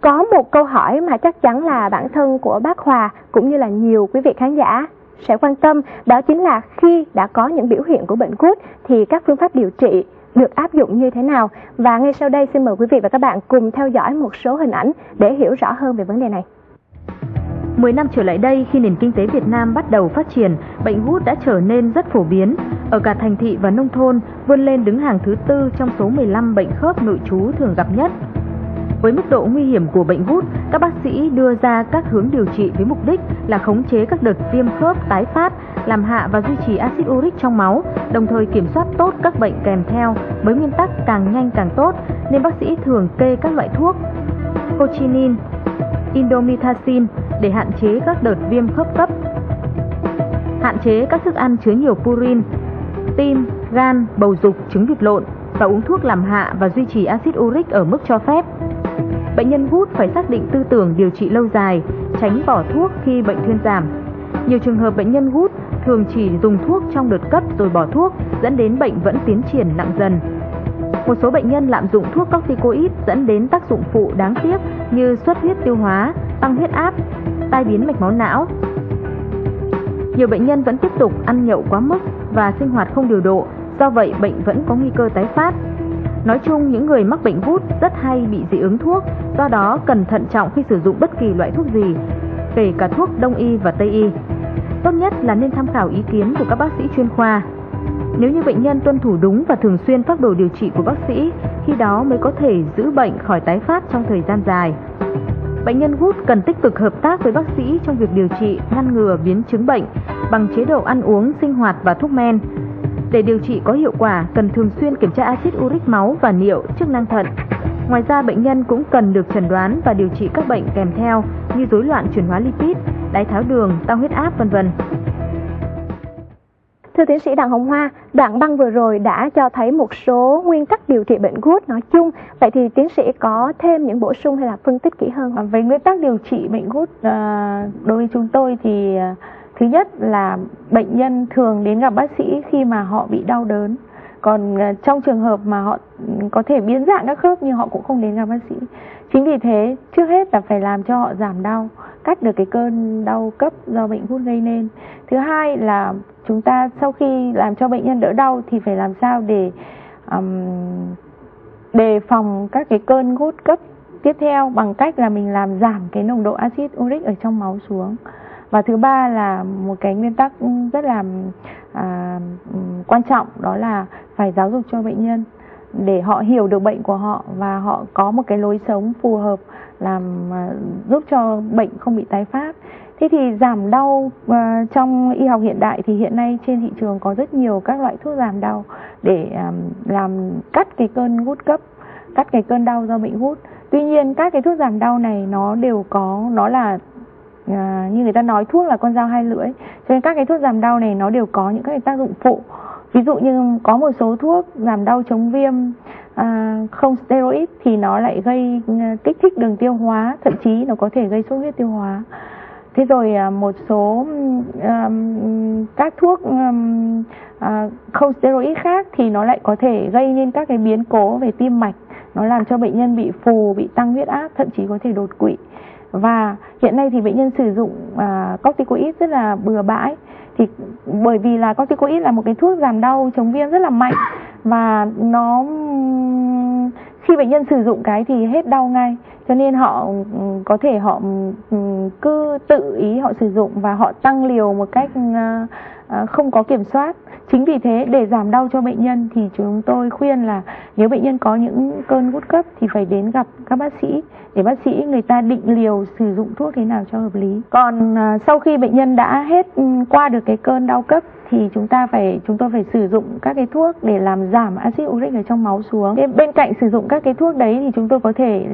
Có một câu hỏi mà chắc chắn là bản thân của bác Hòa cũng như là nhiều quý vị khán giả sẽ quan tâm đó chính là khi đã có những biểu hiện của bệnh gút thì các phương pháp điều trị được áp dụng như thế nào và ngay sau đây xin mời quý vị và các bạn cùng theo dõi một số hình ảnh để hiểu rõ hơn về vấn đề này. 10 năm trở lại đây, khi nền kinh tế Việt Nam bắt đầu phát triển, bệnh gút đã trở nên rất phổ biến. Ở cả thành thị và nông thôn, vươn lên đứng hàng thứ tư trong số 15 bệnh khớp nội trú thường gặp nhất. Với mức độ nguy hiểm của bệnh gút, các bác sĩ đưa ra các hướng điều trị với mục đích là khống chế các đợt viêm khớp tái phát, làm hạ và duy trì axit uric trong máu, đồng thời kiểm soát tốt các bệnh kèm theo với nguyên tắc càng nhanh càng tốt, nên bác sĩ thường kê các loại thuốc cochinin, indomethacin để hạn chế các đợt viêm khớp cấp, hạn chế các thức ăn chứa nhiều purin, tim, gan, bầu dục, trứng vịt lộn và uống thuốc làm hạ và duy trì axit uric ở mức cho phép. Bệnh nhân gút phải xác định tư tưởng điều trị lâu dài, tránh bỏ thuốc khi bệnh thuyên giảm. Nhiều trường hợp bệnh nhân gút thường chỉ dùng thuốc trong đợt cấp rồi bỏ thuốc, dẫn đến bệnh vẫn tiến triển nặng dần. Một số bệnh nhân lạm dụng thuốc corticoid dẫn đến tác dụng phụ đáng tiếc như xuất huyết tiêu hóa, tăng huyết áp, tai biến mạch máu não. Nhiều bệnh nhân vẫn tiếp tục ăn nhậu quá mức và sinh hoạt không điều độ, do vậy bệnh vẫn có nguy cơ tái phát. Nói chung, những người mắc bệnh gút rất hay bị dị ứng thuốc, do đó cần thận trọng khi sử dụng bất kỳ loại thuốc gì, kể cả thuốc đông y và tây y. Tốt nhất là nên tham khảo ý kiến của các bác sĩ chuyên khoa. Nếu như bệnh nhân tuân thủ đúng và thường xuyên phác đồ điều trị của bác sĩ, khi đó mới có thể giữ bệnh khỏi tái phát trong thời gian dài. Bệnh nhân gút cần tích cực hợp tác với bác sĩ trong việc điều trị, ngăn ngừa biến chứng bệnh bằng chế độ ăn uống, sinh hoạt và thuốc men. Để điều trị có hiệu quả, cần thường xuyên kiểm tra axit uric máu và niệu, chức năng thận. Ngoài ra, bệnh nhân cũng cần được chẩn đoán và điều trị các bệnh kèm theo như rối loạn chuyển hóa lipid, đái tháo đường, tăng huyết áp vân vân. Thưa tiến sĩ Đặng Hồng Hoa, đoạn băng vừa rồi đã cho thấy một số nguyên tắc điều trị bệnh gút nói chung. Vậy thì tiến sĩ có thêm những bổ sung hay là phân tích kỹ hơn? Về nguyên tắc điều trị bệnh gút à, đối với chúng tôi thì à, thứ nhất là bệnh nhân thường đến gặp bác sĩ khi mà họ bị đau đớn. Còn ờ, trong trường hợp mà họ có thể biến dạng các khớp nhưng họ cũng không đến gặp bác sĩ. Chính vì thế trước hết là phải làm cho họ giảm đau cắt được cái cơn đau cấp do bệnh gút gây nên. Thứ hai là chúng ta sau khi làm cho bệnh nhân đỡ đau thì phải làm sao để um, đề phòng các cái cơn gút cấp tiếp theo bằng cách là mình làm giảm cái nồng độ axit uric ở trong máu xuống và thứ ba là một cái nguyên tắc rất là à, quan trọng đó là phải giáo dục cho bệnh nhân để họ hiểu được bệnh của họ và họ có một cái lối sống phù hợp làm à, giúp cho bệnh không bị tái phát. Thế thì giảm đau uh, trong y học hiện đại thì hiện nay trên thị trường có rất nhiều các loại thuốc giảm đau để um, làm cắt cái cơn gút cấp cắt cái cơn đau do bệnh gút. Tuy nhiên các cái thuốc giảm đau này nó đều có nó là à, như người ta nói thuốc là con dao hai lưỡi. Cho nên các cái thuốc giảm đau này nó đều có những cái tác dụng phụ. Ví dụ như có một số thuốc giảm đau chống viêm à, không steroid thì nó lại gây ờ, kích thích đường tiêu hóa thậm chí nó có thể gây sốt huyết tiêu hóa. Thế rồi à, một số um, các thuốc um, à, không steroid khác thì nó lại có thể gây nên các cái biến cố về tim mạch. Nó làm cho bệnh nhân bị phù bị tăng huyết áp thậm chí có thể đột quỵ và hiện nay thì bệnh nhân sử dụng à, corticoid rất là bừa bãi. Thì bởi vì là corticoid là một cái thuốc giảm đau chống viêm rất là mạnh. Và nó khi bệnh nhân sử dụng cái thì hết đau ngay. Cho nên họ có thể họ ừ, cứ tự ý họ sử dụng và họ tăng liều một cách à, À, không có kiểm soát chính vì thế, để giảm đau cho bệnh nhân thì chúng tôi khuyên là nếu bệnh nhân có những cơn gút cấp thì phải đến gặp các bác sĩ để bác sĩ người ta định liều sử dụng thuốc thế nào cho hợp lý còn à, sau khi bệnh nhân đã hết ừ, qua được cái cơn đau cấp thì chúng ta phải, chúng tôi phải sử dụng các cái thuốc để làm giảm axit uric ở trong máu xuống. Bên cạnh sử dụng các cái thuốc đấy thì chúng tôi có thể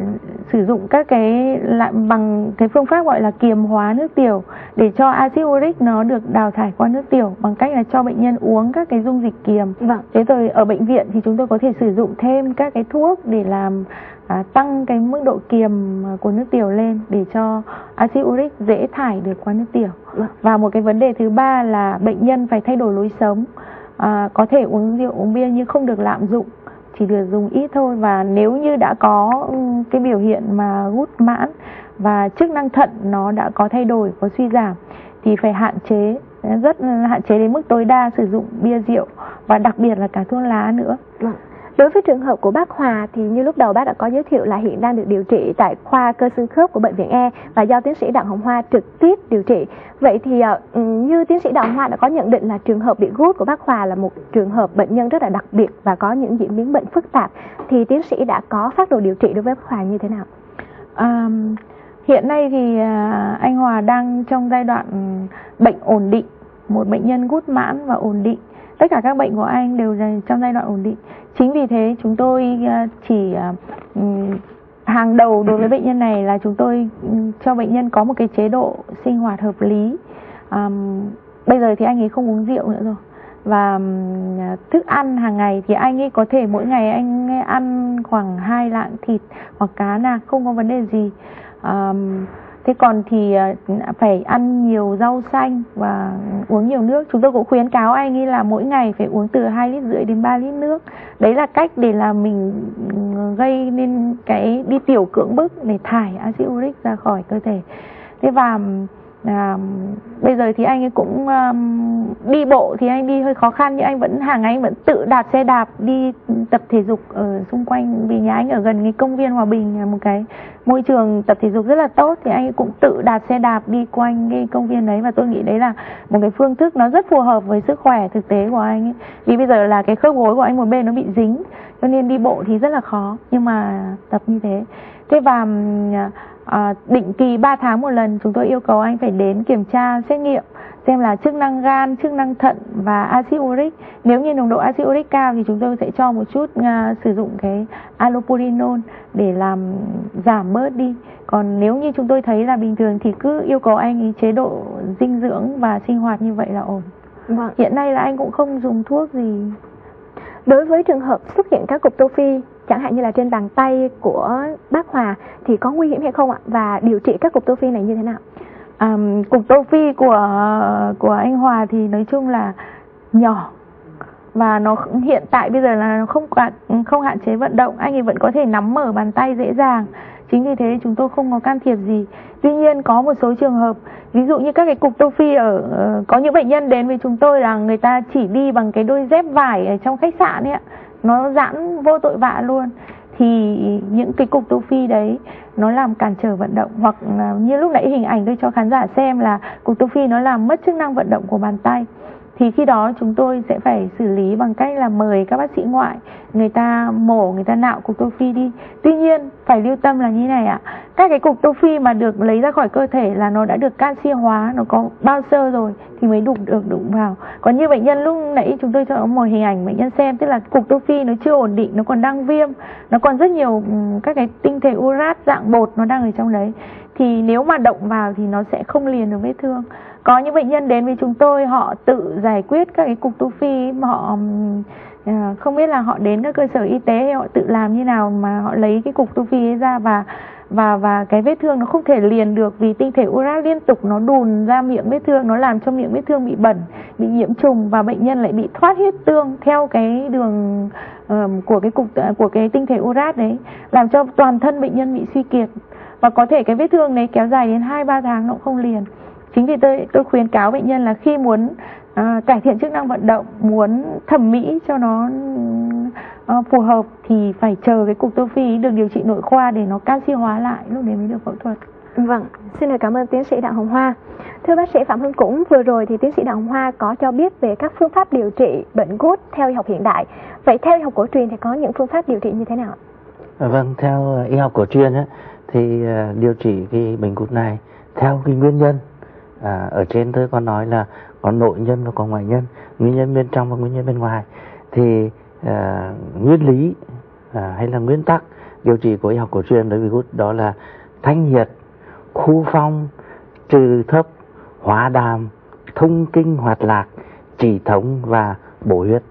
sử dụng các cái lại bằng cái phương pháp gọi là kiềm hóa nước tiểu để cho axit uric nó được đào thải qua nước tiểu bằng cách là cho bệnh nhân uống các cái dung dịch kiềm. Vâng. Thế rồi ở bệnh viện thì chúng tôi có thể sử dụng thêm các cái thuốc để làm à, tăng cái mức độ kiềm của nước tiểu lên để cho axit uric dễ thải được qua nước tiểu vâng. và một cái vấn đề thứ ba là bệnh nhân phải thay đổi lối sống à, có thể uống rượu uống bia nhưng không được lạm dụng chỉ được dùng ít thôi và nếu như đã có ừ, cái biểu hiện mà gút mãn và chức năng thận nó đã có thay đổi, có suy giảm, thì phải hạn chế, rất hạn chế đến mức tối đa sử dụng bia rượu và đặc biệt là cả thuốc lá nữa. Vâng. Đối với trường hợp của bác Hòa thì như lúc đầu bác đã có giới thiệu là hiện đang được điều trị tại khoa cơ xương khớp của bệnh viện E và do tiến sĩ Đặng Hồng Hoa trực tiếp điều trị. Vậy thì ờ, ừ, như tiến sĩ Đặng Hồng Hoa đã có nhận định là trường hợp bị gút của bác Hòa là một trường hợp bệnh nhân rất là đặc biệt và có những diễn biến bệnh phức tạp thì tiến sĩ đã có phát đồ điều trị đối với bác Hòa như thế nào? À, hiện nay thì ờ, anh Hòa đang trong giai đoạn bệnh ổn định, một bệnh nhân gút mãn và ổn định tất cả các bệnh của anh đều trong giai đoạn ổn định. Chính vì thế chúng tôi ờ, chỉ ờ, ừ, hàng đầu đối với bệnh nhân này là chúng tôi ừ, cho bệnh nhân có một cái chế độ sinh hoạt hợp lý. Um, bây giờ thì anh ấy không uống rượu nữa rồi. Và ờ, thức ăn hàng ngày thì anh ấy có thể mỗi ngày anh ấy ăn khoảng hai lạng thịt hoặc cá nạc không có vấn đề gì. Um, thế còn thì à, phải ăn nhiều rau xanh và uống nhiều nước. Chúng tôi cũng khuyến cáo anh ấy là mỗi ngày phải uống từ hai lít rưỡi đến 3 lít nước. Đấy là cách để là mình ừ, gây nên cái, đi tiểu cưỡng bức để thải axit uric ra khỏi cơ thể. Thế và à, bây giờ thì anh ấy cũng um, đi bộ thì anh đi hơi khó khăn nhưng anh vẫn hàng ngày anh vẫn tự đạp xe đạp đi tập thể dục ở xung quanh vì nhà anh ở gần cái công viên hòa bình một cái môi trường tập thể dục rất là tốt thì anh ấy cũng tự đạp xe đạp đi quanh cái công viên đấy và tôi nghĩ đấy là một cái phương thức nó rất phù hợp với sức khỏe thực tế của anh ấy. Vì bây giờ là cái khớp gối của anh một bên nó bị dính cho nên đi bộ thì rất là khó nhưng mà tập như thế. Thế và à, định kỳ 3 tháng một lần chúng tôi yêu cầu anh phải đến kiểm tra xét nghiệm xem là chức năng gan, chức năng thận và axit uric. Nếu như nồng độ axit uric cao thì chúng tôi sẽ cho một chút uh, sử dụng cái allopurinol để làm giảm bớt đi. Còn nếu như chúng tôi thấy là bình thường thì cứ yêu cầu anh ý chế độ dinh dưỡng và sinh hoạt như vậy là ổn. Vâng. Hiện nay là anh cũng không dùng thuốc gì. Đối với trường hợp xuất hiện các cục tô phi chẳng hạn như là trên bàn tay của bác Hòa thì có nguy hiểm hay không ạ? Và điều trị các cục tô phi này như thế nào? À, cục tô phi của của anh Hòa thì nói chung là nhỏ. Và nó hiện tại bây giờ là không không hạn chế vận động. Anh ấy vẫn có thể nắm mở bàn tay dễ dàng. Chính vì thế chúng tôi không có can thiệp gì. Tuy nhiên có một số trường hợp ví dụ như các cái cục tô phi ở ờ, có những bệnh nhân đến với chúng tôi là người ta chỉ đi bằng cái đôi dép vải ở trong khách sạn ấy ạ nó giãn vô tội vạ luôn, thì những cái cục tô phi đấy nó làm cản trở vận động. Hoặc à, như lúc nãy hình ảnh tôi cho khán giả xem là cục tô phi nó làm mất chức năng vận động của bàn tay thì khi đó chúng tôi sẽ phải xử lý bằng cách là mời các bác sĩ ngoại, người ta mổ, người ta nạo cục tô phi đi. Tuy nhiên, phải lưu tâm là như này ạ. Các cái cục tô phi mà được lấy ra khỏi cơ thể là nó đã được canxi hóa, nó có bao sơ rồi thì mới đụng được, đụng vào. Còn như bệnh nhân lúc nãy chúng tôi cho một hình ảnh bệnh nhân xem, tức là cục tô phi nó chưa ổn định, nó còn đang viêm, nó còn rất nhiều ừ, các cái tinh thể urat dạng bột nó đang ở trong đấy. Thì nếu mà động vào thì nó sẽ không liền được vết thương có những bệnh nhân đến với chúng tôi họ tự giải quyết các cái cục tu phi họ ờ, không biết là họ đến các cơ sở y tế hay họ tự làm như nào mà họ lấy cái cục tu phi ấy ra và và và cái vết thương nó không thể liền được vì tinh thể urat liên tục nó đùn ra miệng vết thương nó làm cho miệng vết thương bị bẩn bị nhiễm trùng và bệnh nhân lại bị thoát huyết tương theo cái đường um, của cái cục ờ, của cái tinh thể urat đấy làm cho toàn thân bệnh nhân bị suy kiệt. Và có thể cái vết thương đấy kéo dài đến hai ba tháng nó cũng không liền chính vì tôi tôi khuyến cáo bệnh nhân là khi muốn à, cải thiện chức năng vận động muốn thẩm mỹ cho nó à, phù hợp thì phải chờ cái cục tô phi được điều trị nội khoa để nó canxi hóa lại lúc đấy mới được phẫu thuật Vâng, xin được cảm ơn tiến sĩ Đặng Hồng Hoa. Thưa bác sĩ Phạm Hưng Cũng, vừa rồi thì tiến sĩ Đặng Hồng Hoa có cho biết về các phương pháp điều trị bệnh gút theo y học hiện đại. Vậy theo y học cổ truyền thì có những phương pháp điều trị như thế nào? Vâng, theo y học cổ truyền á, thì điều trị cái bệnh gút này theo cái nguyên nhân à, ở trên tôi có nói là có nội nhân và có ngoại nhân nguyên nhân bên trong và nguyên nhân bên ngoài. Thì à, nguyên lý à, hay là nguyên tắc điều trị của y học cổ truyền đối với gút đó là thanh nhiệt khu phong trừ thấp hóa đàm thông kinh hoạt lạc chỉ thống và bổ huyết.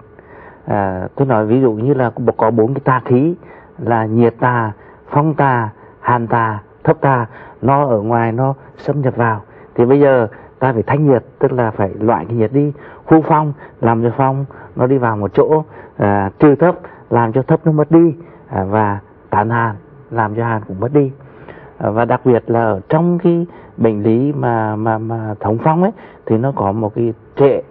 À, tôi nói ví dụ như là có bốn cái tà khí là nhiệt tà phong tà hàn tà thấp tà. Nó ở ngoài nó xâm nhập vào thì bây giờ ta phải thanh nhiệt tức là phải loại cái nhiệt đi. Khu phong làm cho phong nó đi vào một chỗ à, trừ thấp làm cho thấp nó mất đi à, và tán hàn làm cho hàn cũng mất đi. À, và đặc biệt là ở trong cái bệnh lý mà mà mà thống phong ấy thì nó có một cái trệ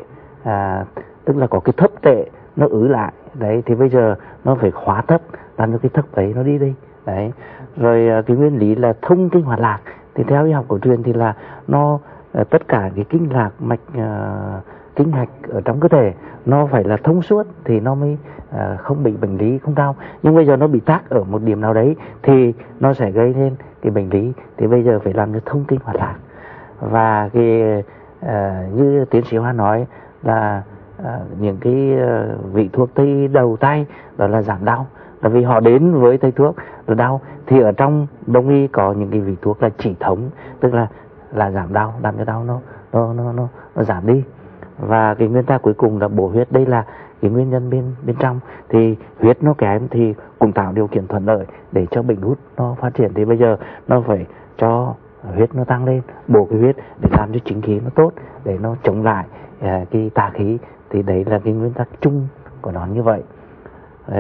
à, tức là có cái thấp tệ nó ứ lại. Đấy thì bây giờ nó phải khóa thấp làm cho cái thấp ấy nó đi đi. Đấy. Rồi à, cái nguyên lý là thông kinh hoạt lạc thì theo y học cổ truyền thì là nó ờ, tất cả cái kinh lạc mạch uh, kinh mạch ở trong cơ thể nó phải là thông suốt thì nó mới uh, không bị bệnh lý không đau. Nhưng bây giờ nó bị tắc ở một điểm nào đấy thì nó sẽ gây nên cái bệnh lý. Thì bây giờ phải làm cho thông kinh hoạt lạc. Và cái uh, như tiến sĩ hoa nói là uh, những cái uh, vị thuốc tây đầu tay đó là giảm đau là vì họ đến với thầy thuốc là đau. Thì ở trong đông y có những cái vị thuốc là chỉ thống tức là là giảm đau làm cho đau nó nó nó nó, nó giảm đi. Và cái nguyên ta cuối cùng là bổ huyết đây là cái nguyên nhân bên bên trong. Thì huyết nó kém thì cũng tạo điều kiện thuận lợi để cho bệnh hút nó phát triển. Thì bây giờ nó phải cho huyết nó tăng lên bổ cái huyết để làm cho chính khí nó tốt để nó chống lại uh, cái tà khí. Thì đấy là cái nguyên tắc chung của nó như vậy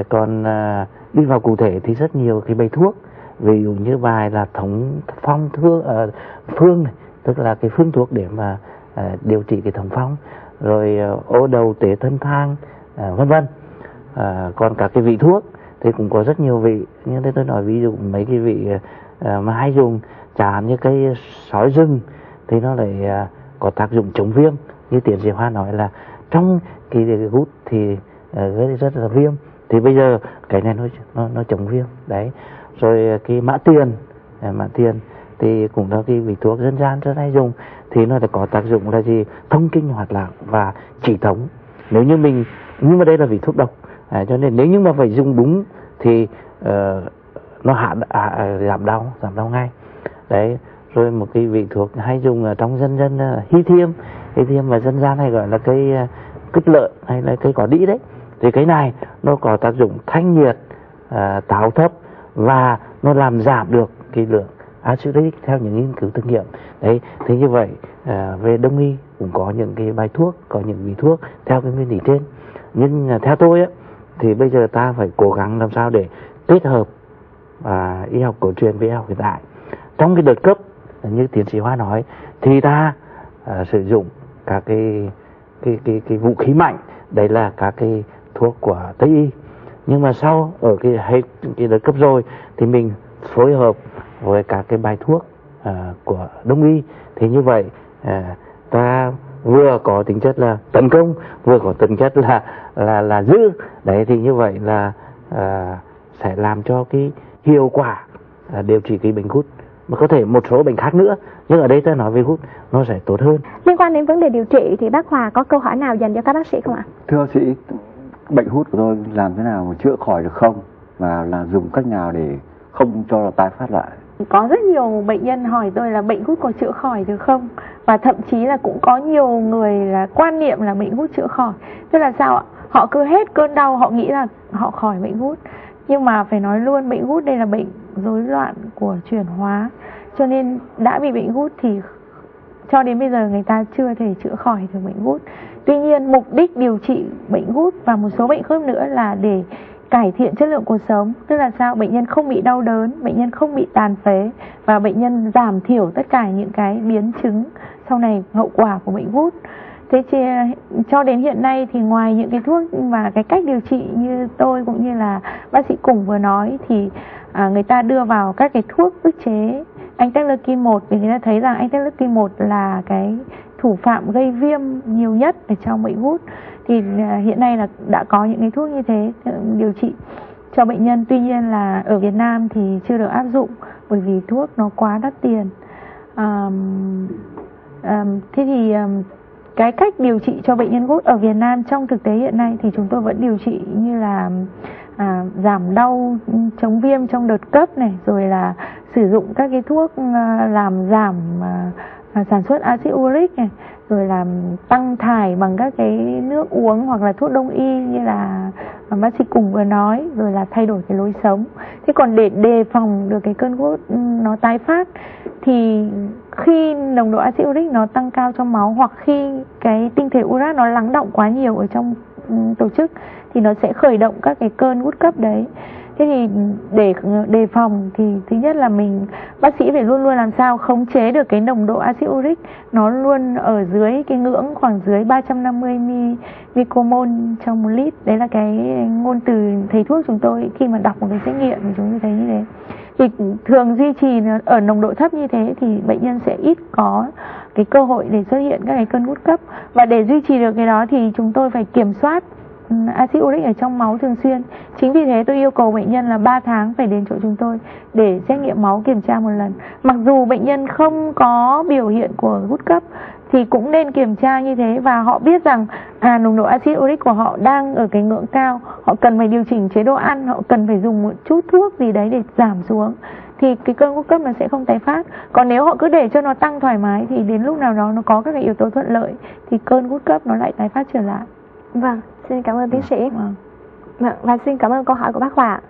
còn à, đi vào cụ thể thì rất nhiều cái bài thuốc. Ví dụ như bài là thống phong thương à, phương này, tức là cái phương thuốc để mà à, điều trị cái thống phong. Rồi uh, ô đầu tế thân thang vân vân. À, còn các cái vị thuốc thì cũng có rất nhiều vị. Như thế tôi nói ví dụ mấy cái vị à, mà hay dùng chẳng như cây sói rừng thì nó lại à, có tác dụng chống viêm. Như tiến sĩ hoa nói là trong cái, cái gút thì gây rất là viêm thì bây giờ cái này nó nó, nó chống viêm đấy. Rồi cái mã tiền à, mã tiền thì cũng là cái vị thuốc dân gian rất hay dùng. Thì nó có tác dụng là gì? Thông kinh hoạt lạc và chỉ thống. Nếu như mình nhưng mà đây là vị thuốc độc à, cho nên nếu như mà phải dùng đúng thì uh, nó hạ à, giảm đau giảm đau ngay. Đấy rồi một cái vị thuốc hay dùng ở trong dân dân à, uh, hy thiêm. Hy thiêm mà dân gian hay gọi là cây uh, kích lợi hay là cây cỏ đĩ đấy thì cái này nó có tác dụng thanh nhiệt à, táo thấp và nó làm giảm được cái lượng axit theo những nghiên cứu thực nghiệm. Đấy thế như vậy à, về đông y cũng có những cái bài thuốc có những vị thuốc theo cái nguyên lý trên. Nhưng à, theo tôi á thì bây giờ ta phải cố gắng làm sao để kết hợp à, y học cổ truyền với y học hiện đại. Trong cái đợt cấp như tiến sĩ hoa nói thì ta à, sử dụng các cái cái cái cái vũ khí mạnh đấy là các cái thuốc của tây y. Nhưng mà sau ở cái hết cái đợt cấp rồi thì mình phối hợp với các cái bài thuốc à, của đông y. Thì như vậy à, ta vừa có tính chất là tấn công vừa có tính chất là là là giữ. Đấy thì như vậy là à, sẽ làm cho cái hiệu quả à, điều trị cái bệnh gút. Mà có thể một số bệnh khác nữa nhưng ở đây ta nói về gút nó sẽ tốt hơn. Liên quan đến vấn đề điều trị thì bác Hòa có câu hỏi nào dành cho các bác sĩ không ạ? Thưa bác sĩ bệnh hút của tôi làm thế nào mà chữa khỏi được không? Và là dùng cách nào để không cho là tái phát lại? Có rất nhiều bệnh nhân hỏi tôi là bệnh hút có chữa khỏi được không? Và thậm chí là cũng có nhiều người là quan niệm là bệnh hút chữa khỏi. Tức là sao ạ? Họ cứ hết cơn đau, họ nghĩ là họ khỏi bệnh hút. Nhưng mà phải nói luôn, bệnh hút đây là bệnh rối loạn của chuyển hóa. Cho nên đã bị bệnh hút thì cho đến bây giờ người ta chưa thể chữa khỏi được bệnh gút. Tuy nhiên mục đích điều trị bệnh gút và một số bệnh khớp nữa là để cải thiện chất lượng cuộc sống. Tức là sao? Bệnh nhân không bị đau đớn bệnh nhân không bị tàn phế và bệnh nhân giảm thiểu tất cả những cái biến chứng sau này hậu quả của bệnh gút. Thế chứ, cho đến hiện nay thì ngoài những cái thuốc và cái cách điều trị như tôi cũng như là bác sĩ cùng vừa nói thì à, người ta đưa vào các cái thuốc ức chế anh Interleukin 1 vì người ta thấy rằng anh Interleukin 1 là cái thủ phạm gây viêm nhiều nhất ở trong bệnh gút thì à, hiện nay là đã có những cái thuốc như thế ừ, điều trị cho bệnh nhân. Tuy nhiên là ở Việt Nam thì chưa được áp dụng bởi vì thuốc nó quá đắt tiền. Um, um, thế thì um, cái cách điều trị cho bệnh nhân gút ở Việt Nam trong thực tế hiện nay thì chúng tôi vẫn điều trị như là à, giảm đau chống viêm trong đợt cấp này rồi là sử dụng các cái thuốc à, làm giảm à, à sản xuất axit uric này rồi là tăng thải bằng các cái nước uống hoặc là thuốc đông y như là bác sĩ cùng vừa nói rồi là thay đổi cái lối sống. Thế còn để đề phòng được cái cơn gút ừ, nó tái phát thì khi nồng độ axit uric nó tăng cao trong máu hoặc khi cái tinh thể urat nó lắng động quá nhiều ở trong ừ, tổ chức thì nó sẽ khởi động các cái cơn gút cấp đấy. Thế thì để, đề phòng thì thứ nhất là mình, bác sĩ phải luôn luôn làm sao khống chế được cái nồng độ axit uric. Nó luôn ở dưới cái ngưỡng khoảng dưới 350 micromol trong một lít. Đấy là cái ngôn từ thầy thuốc chúng tôi khi mà đọc một cái xét nghiệm thì chúng tôi thấy như thế. Thì thường duy trì ở nồng độ thấp như thế thì bệnh nhân sẽ ít có cái cơ hội để xuất hiện các cái cơn gút cấp. Và để duy trì được cái đó thì chúng tôi phải kiểm soát axit uric ở trong máu thường xuyên. Chính vì thế tôi yêu cầu bệnh nhân là 3 tháng phải đến chỗ chúng tôi để xét nghiệm máu kiểm tra một lần. Mặc dù bệnh nhân không có biểu hiện của gút cấp thì cũng nên kiểm tra như thế và họ biết rằng à nồng độ axit uric của họ đang ở cái ngưỡng cao. Họ cần phải điều chỉnh chế độ ăn, họ cần phải dùng một chút thuốc gì đấy để giảm xuống thì cái cơn gút cấp nó sẽ không tái phát. Còn nếu họ cứ để cho nó tăng thoải mái thì đến lúc nào đó nó có các cái yếu tố thuận lợi thì cơn gút cấp nó lại tái phát trở lại. Vâng xin cảm ơn tiến sĩ vâng. Vâng, và xin cảm ơn câu hỏi của bác Hòa.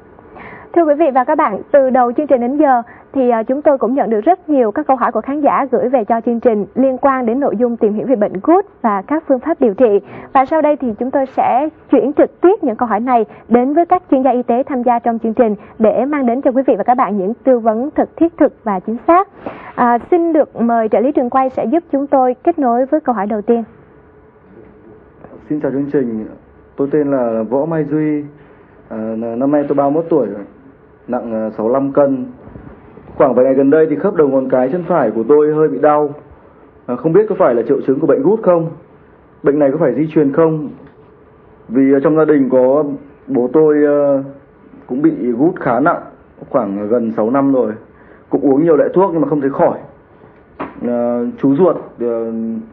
Thưa quý vị và các bạn, từ đầu chương trình đến giờ thì à, chúng tôi cũng nhận được rất nhiều các câu hỏi của khán giả gửi về cho chương trình liên quan đến nội dung tìm hiểu về bệnh gút và các phương pháp điều trị. Và sau đây thì chúng tôi sẽ chuyển trực tiếp những câu hỏi này đến với các chuyên gia y tế tham gia trong chương trình để mang đến cho quý vị và các bạn những tư vấn thật thiết thực và chính xác. À, xin được mời trợ lý trường quay sẽ giúp chúng tôi kết nối với câu hỏi đầu tiên. Xin chào chương trình, tôi tên là Võ Mai Duy, à, năm nay tôi 31 tuổi rồi, nặng à, 65 cân. Khoảng vài ngày gần đây thì khớp đầu ngón cái chân phải của tôi hơi bị đau, à, không biết có phải là triệu chứng của bệnh gút không? Bệnh này có phải di truyền không? Vì à, trong gia đình có bố tôi à, cũng bị gút khá nặng, khoảng gần 6 năm rồi, cũng uống nhiều loại thuốc nhưng mà không thấy khỏi. À, chú ruột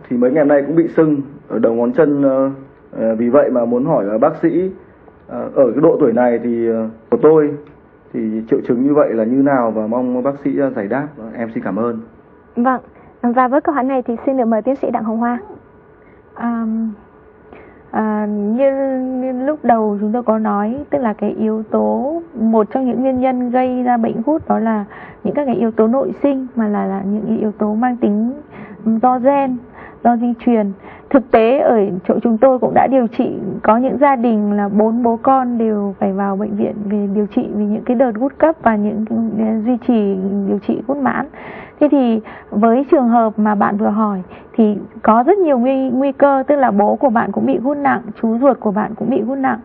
thì mấy ngày nay cũng bị sưng ở đầu ngón chân vì vậy mà muốn hỏi bác sĩ ờ, ở cái độ tuổi này thì ờ, của tôi thì triệu chứng như vậy là như nào và mong bác sĩ giải đáp. Em xin cảm ơn. Vâng và với câu hỏi này thì xin được mời tiến sĩ đặng hồng hoa. À, à, như, như lúc đầu chúng tôi có nói tức là cái yếu tố một trong những nguyên nhân gây ra bệnh gút đó là những các cái yếu tố nội sinh mà là, là những yếu tố mang tính do gen do di truyền thực tế ở chỗ chúng tôi cũng đã điều trị, có những gia đình là bốn bố con đều phải vào bệnh viện về điều trị vì những cái đợt gút cấp và những duy trì điều trị gút mãn. Thế thì với trường hợp mà bạn vừa hỏi thì có rất nhiều nguy nguy cơ, tức là bố của bạn cũng bị gút nặng, chú ruột của bạn cũng bị gút nặng.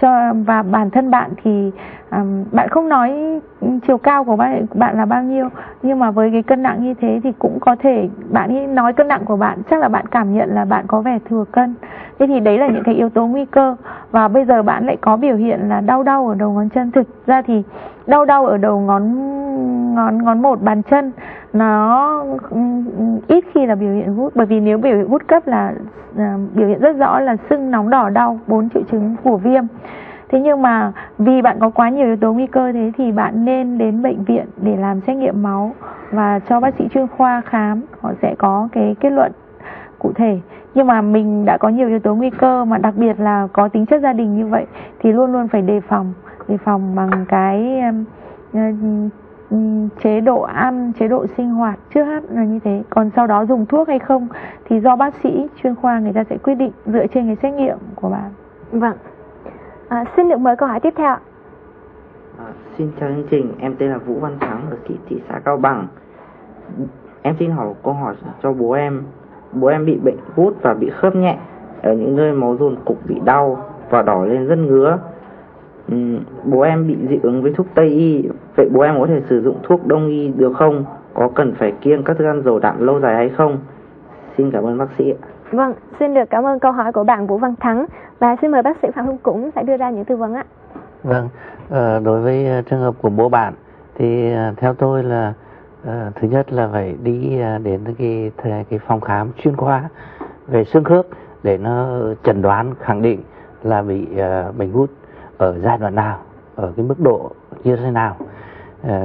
Cho, và bản thân bạn thì um, bạn không nói chiều cao của bạn bạn là bao nhiêu nhưng mà với cái cân nặng như thế thì cũng có thể bạn nói cân nặng của bạn chắc là bạn cảm nhận là bạn có vẻ thừa cân. Thế thì đấy là những cái yếu tố nguy cơ. Và bây giờ bạn lại có biểu hiện là đau đau ở đầu ngón chân. Thực ra thì đau đau ở đầu ngón ngón ngón một bàn chân nó ừ, ít khi là biểu hiện gút. Bởi vì nếu biểu hiện gút cấp là uh, biểu hiện rất rõ là sưng nóng đỏ đau bốn triệu chứng của viêm thế nhưng mà vì bạn có quá nhiều yếu tố nguy cơ thế thì bạn nên đến bệnh viện để làm xét nghiệm máu và cho bác sĩ chuyên khoa khám. Họ sẽ có cái kết luận cụ thể. Nhưng mà mình đã có nhiều yếu tố nguy cơ mà đặc biệt là có tính chất gia đình như vậy thì luôn luôn phải đề phòng đề phòng bằng cái ờ, ừ, chế độ ăn, chế độ sinh hoạt trước hết là như thế. Còn sau đó dùng thuốc hay không thì do bác sĩ chuyên khoa người ta sẽ quyết định dựa trên cái xét nghiệm của bạn. Vâng. À, xin được mời câu hỏi tiếp theo. À, xin chào chương trình, em tên là Vũ Văn Thắng ở thị, thị xã Cao Bằng. Em xin hỏi câu hỏi cho bố em. Bố em bị bệnh gút và bị khớp nhẹ ở những nơi máu dồn cục bị đau và đỏ lên rất ngứa. Ừ, bố em bị dị ứng với thuốc Tây y, vậy bố em có thể sử dụng thuốc Đông y được không? Có cần phải kiêng các thức ăn dầu đạm lâu dài hay không? Xin cảm ơn bác sĩ ạ. Vâng, xin được cảm ơn câu hỏi của bạn Vũ Văn Thắng và xin mời bác sĩ Phạm Hưng cũng sẽ đưa ra những tư vấn ạ. Vâng, ờ, đối với ờ, trường hợp của bố bạn thì ờ, theo tôi là thứ nhất là phải đi đến cái cái phòng khám chuyên khoa về xương khớp để nó chẩn đoán khẳng định là bị bệnh gút ở giai đoạn nào, ở cái mức độ như thế nào.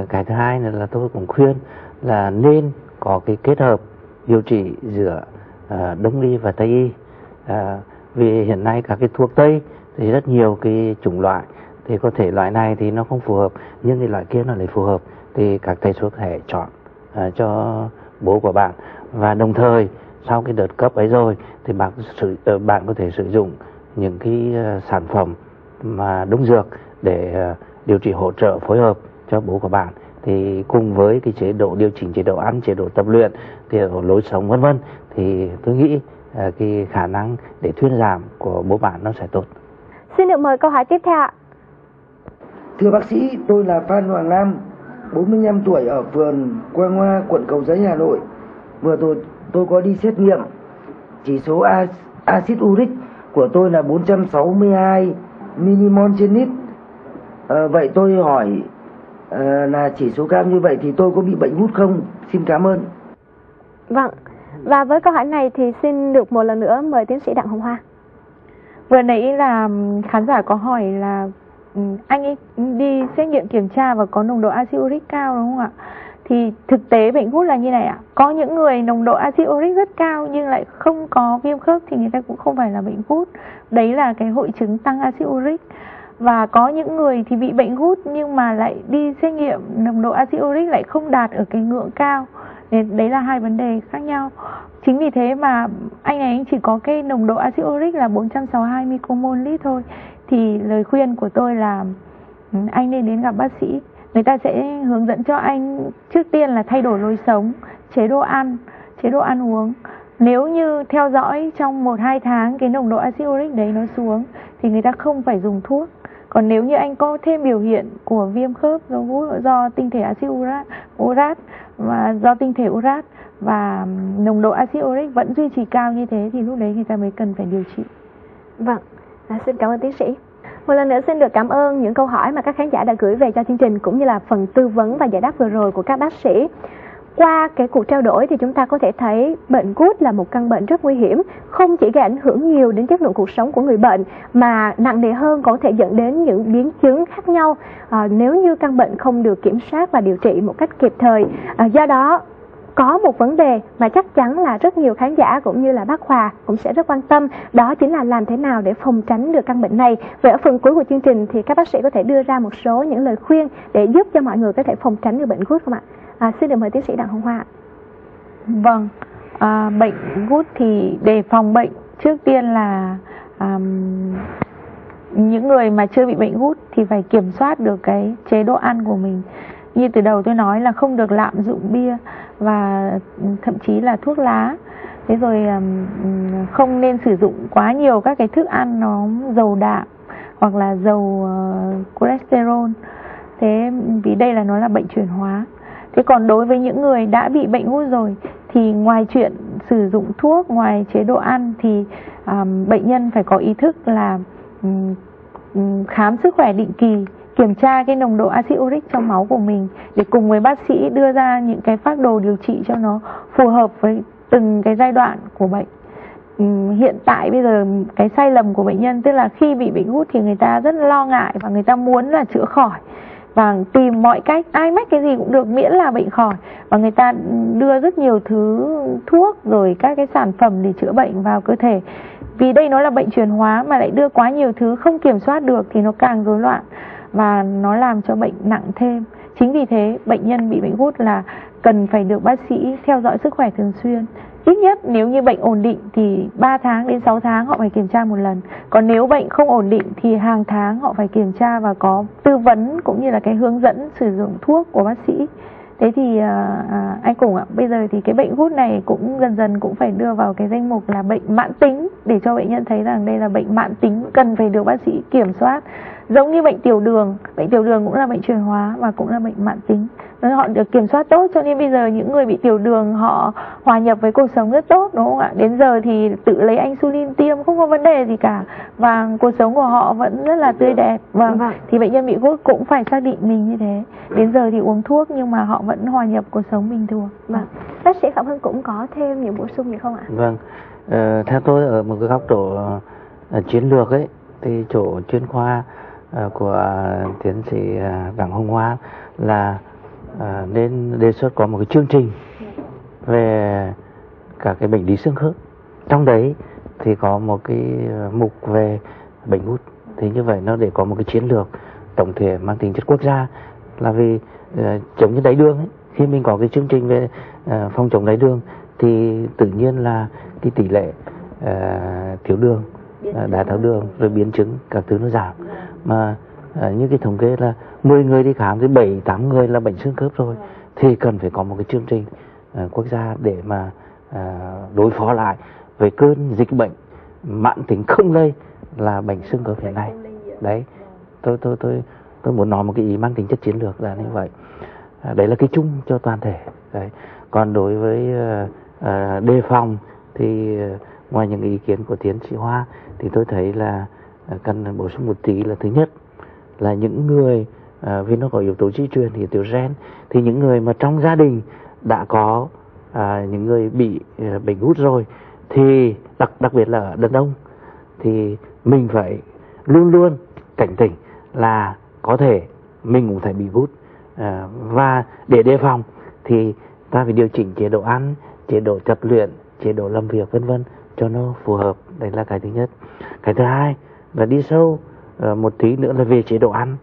Cái thứ hai là tôi cũng khuyên là nên có cái kết hợp điều trị giữa à, đông y và tây y. À, vì hiện nay các cái thuốc tây thì rất nhiều cái chủng loại thì có thể loại này thì nó không phù hợp nhưng thì loại kia nó lại phù hợp thì các thầy thuốc thể chọn à, cho bố của bạn. Và đồng thời sau cái đợt cấp ấy rồi thì bạn sử ờ, bạn có thể sử dụng những cái ờ, sản phẩm mà đúng dược để ờ, điều trị hỗ trợ phối hợp cho bố của bạn. Thì cùng với cái chế độ điều chỉnh chế độ ăn chế độ tập luyện thì lối sống vân vân thì tôi nghĩ à, cái khả năng để thuyên giảm của bố bạn nó sẽ tốt. Xin được mời câu hỏi tiếp theo ạ. Thưa bác sĩ, tôi là Phan Hoàng Nam, 45 tuổi ở phường Quang Hoa, quận Cầu Giấy, Hà Nội. Vừa tôi tôi có đi xét nghiệm chỉ số axit uric của tôi là 462 mmol trên lít. À, vậy tôi hỏi à, là chỉ số cao như vậy thì tôi có bị bệnh gút không? Xin cảm ơn. Vâng, và với câu hỏi này thì xin được một lần nữa mời tiến sĩ Đặng Hồng Hoa. Vừa nãy là khán giả có hỏi là anh ấy đi xét nghiệm kiểm tra và có nồng độ axit uric cao đúng không ạ? Thì thực tế bệnh gút là như này ạ. Có những người nồng độ axit uric rất cao nhưng lại không có viêm khớp thì người ta cũng không phải là bệnh gút. Đấy là cái hội chứng tăng axit uric. Và có những người thì bị bệnh gút nhưng mà lại đi xét nghiệm nồng độ axit uric lại không đạt ở cái ngưỡng cao đấy là hai vấn đề khác nhau. Chính vì thế mà anh ấy chỉ có cái nồng độ axit uric là 462 micromol lít thôi. Thì lời khuyên của tôi là ừ, anh nên đến gặp bác sĩ. Người ta sẽ hướng dẫn cho anh trước tiên là thay đổi lối sống chế độ ăn chế độ ăn uống. Nếu như theo dõi trong một hai tháng cái nồng độ axit uric đấy nó xuống thì người ta không phải dùng thuốc. Còn nếu như anh có thêm biểu hiện của viêm khớp do do tinh thể axit urat, urat do tinh thể urat và nồng độ axit uric vẫn duy trì cao như thế thì lúc đấy người ta mới cần phải điều trị. Vâng, à, xin cảm ơn tiến sĩ. Một lần nữa xin được cảm ơn những câu hỏi mà các khán giả đã gửi về cho chương trình cũng như là phần tư vấn và giải đáp vừa rồi của các bác sĩ qua cái cuộc trao đổi thì chúng ta có thể thấy bệnh gút là một căn bệnh rất nguy hiểm không chỉ gây ảnh hưởng nhiều đến chất lượng cuộc sống của người bệnh mà nặng nề hơn có thể dẫn đến những biến chứng khác nhau. À, nếu như căn bệnh không được kiểm soát và điều trị một cách kịp thời à, do đó có một vấn đề mà chắc chắn là rất nhiều khán giả cũng như là bác Hòa cũng sẽ rất quan tâm đó chính là làm thế nào để phòng tránh được căn bệnh này. Và ở phần cuối của chương trình thì các bác sĩ có thể đưa ra một số những lời khuyên để giúp cho mọi người có thể phòng tránh được bệnh gút không ạ? À, xin được mời tiến sĩ Đặng Hồng Hoa. Vâng, à, bệnh gút thì để phòng bệnh trước tiên là à, những người mà chưa bị bệnh gút thì phải kiểm soát được cái chế độ ăn của mình. Như từ đầu tôi nói là không được lạm dụng bia và thậm chí là thuốc lá. Thế rồi um, không nên sử dụng quá nhiều các cái thức ăn nó dầu đạm hoặc là dầu uh, cholesterol. Thế vì đây là nó là bệnh chuyển hóa thế còn đối với những người đã bị bệnh gút rồi thì ngoài chuyện sử dụng thuốc ngoài chế độ ăn thì um, bệnh nhân phải có ý thức là um, khám sức khỏe định kỳ kiểm tra cái nồng độ axit uric trong máu của mình để cùng với bác sĩ đưa ra những cái phác đồ điều trị cho nó phù hợp với từng cái giai đoạn của bệnh. Hiện tại bây giờ cái sai lầm của bệnh nhân tức là khi bị bệnh gút thì người ta rất lo ngại và người ta muốn là chữa khỏi và tìm mọi cách, ai mách cái gì cũng được, miễn là bệnh khỏi. Và người ta đưa rất nhiều thứ, thuốc rồi các cái sản phẩm để chữa bệnh vào cơ thể. Vì đây nó là bệnh truyền hóa mà lại đưa quá nhiều thứ không kiểm soát được thì nó càng rối loạn và nó làm cho bệnh nặng thêm. Chính vì thế, bệnh nhân bị bệnh gút là cần phải được bác sĩ theo dõi sức khỏe thường xuyên. Ít nhất nếu như bệnh ổn định thì 3 tháng đến 6 tháng họ phải kiểm tra một lần. Còn nếu bệnh không ổn định thì hàng tháng họ phải kiểm tra và có tư vấn cũng như là cái hướng dẫn sử dụng thuốc của bác sĩ. Thế thì à, à, anh cùng ạ bây giờ thì cái bệnh gút này cũng dần dần cũng phải đưa vào cái danh mục là bệnh mãn tính để cho bệnh nhân thấy rằng đây là bệnh mãn tính cần phải được bác sĩ kiểm soát. Giống như bệnh tiểu đường bệnh tiểu đường cũng là bệnh truyền hóa và cũng là bệnh mãn tính họ được kiểm soát tốt cho nên bây giờ những người bị tiểu đường họ hòa nhập với cuộc sống rất tốt đúng không ạ đến giờ thì tự lấy insulin tiêm không có vấn đề gì cả và cuộc sống của họ vẫn rất là tươi đẹp vâng, Vâng. thì bệnh nhân bị gút cũng phải xác định mình như thế đến giờ thì uống thuốc nhưng mà họ vẫn hòa nhập cuộc sống bình thường Vâng. Bác sĩ Phạm Hưng cũng có thêm những bổ sung gì không ạ? Vâng, ờ, theo tôi ở một cái góc độ ờ, chiến lược ấy thì chỗ chuyên khoa ờ, của tiến sĩ ờ, Đặng Hồng Hoa là ờ, nên đề xuất có một cái chương trình về cả cái bệnh lý xương khớp. Trong đấy thì có một cái ờ, mục về bệnh gút. Thì như vậy nó để có một cái chiến lược tổng thể mang tính chất quốc gia là vì ờ, chống như đáy đường ấy khi mình có cái chương trình về ờ, phòng chống đáy đường thì tự nhiên là cái tỷ lệ ờ, thiếu đường ờ, đái tháo đường rồi biến chứng các thứ nó giảm mà ờ, như cái thống kê là 10 người đi khám thì 7 8 người là bệnh xương khớp rồi. Thì cần phải có một cái chương trình ờ, quốc gia để mà ờ, đối phó lại với cơn dịch bệnh mãn tính không lây là bệnh xương khớp hiện nay. Đấy. Tôi tôi tôi tôi muốn nói một cái ý mang tính chất chiến lược là như vậy. À, đấy là cái chung cho toàn thể. Đấy. Còn đối với ờ, ờ, đề phòng thì ờ, ngoài những ý kiến của tiến sĩ Hoa thì tôi thấy là ờ, cần bổ sung một tí là thứ nhất là những người à, vì nó có yếu tố di truyền thì yếu tố gen thì những người mà trong gia đình đã có à, những người bị à, bệnh gút rồi thì đặc đặc biệt là ở đàn ông thì mình phải luôn luôn cảnh tỉnh là có thể mình cũng phải bị gút. À, và để đề phòng thì ta phải điều chỉnh chế độ ăn chế độ tập luyện chế độ làm việc vân vân cho nó phù hợp. Đấy là cái thứ nhất. Cái thứ hai là đi sâu. Ờ, một tí nữa là về chế độ ăn.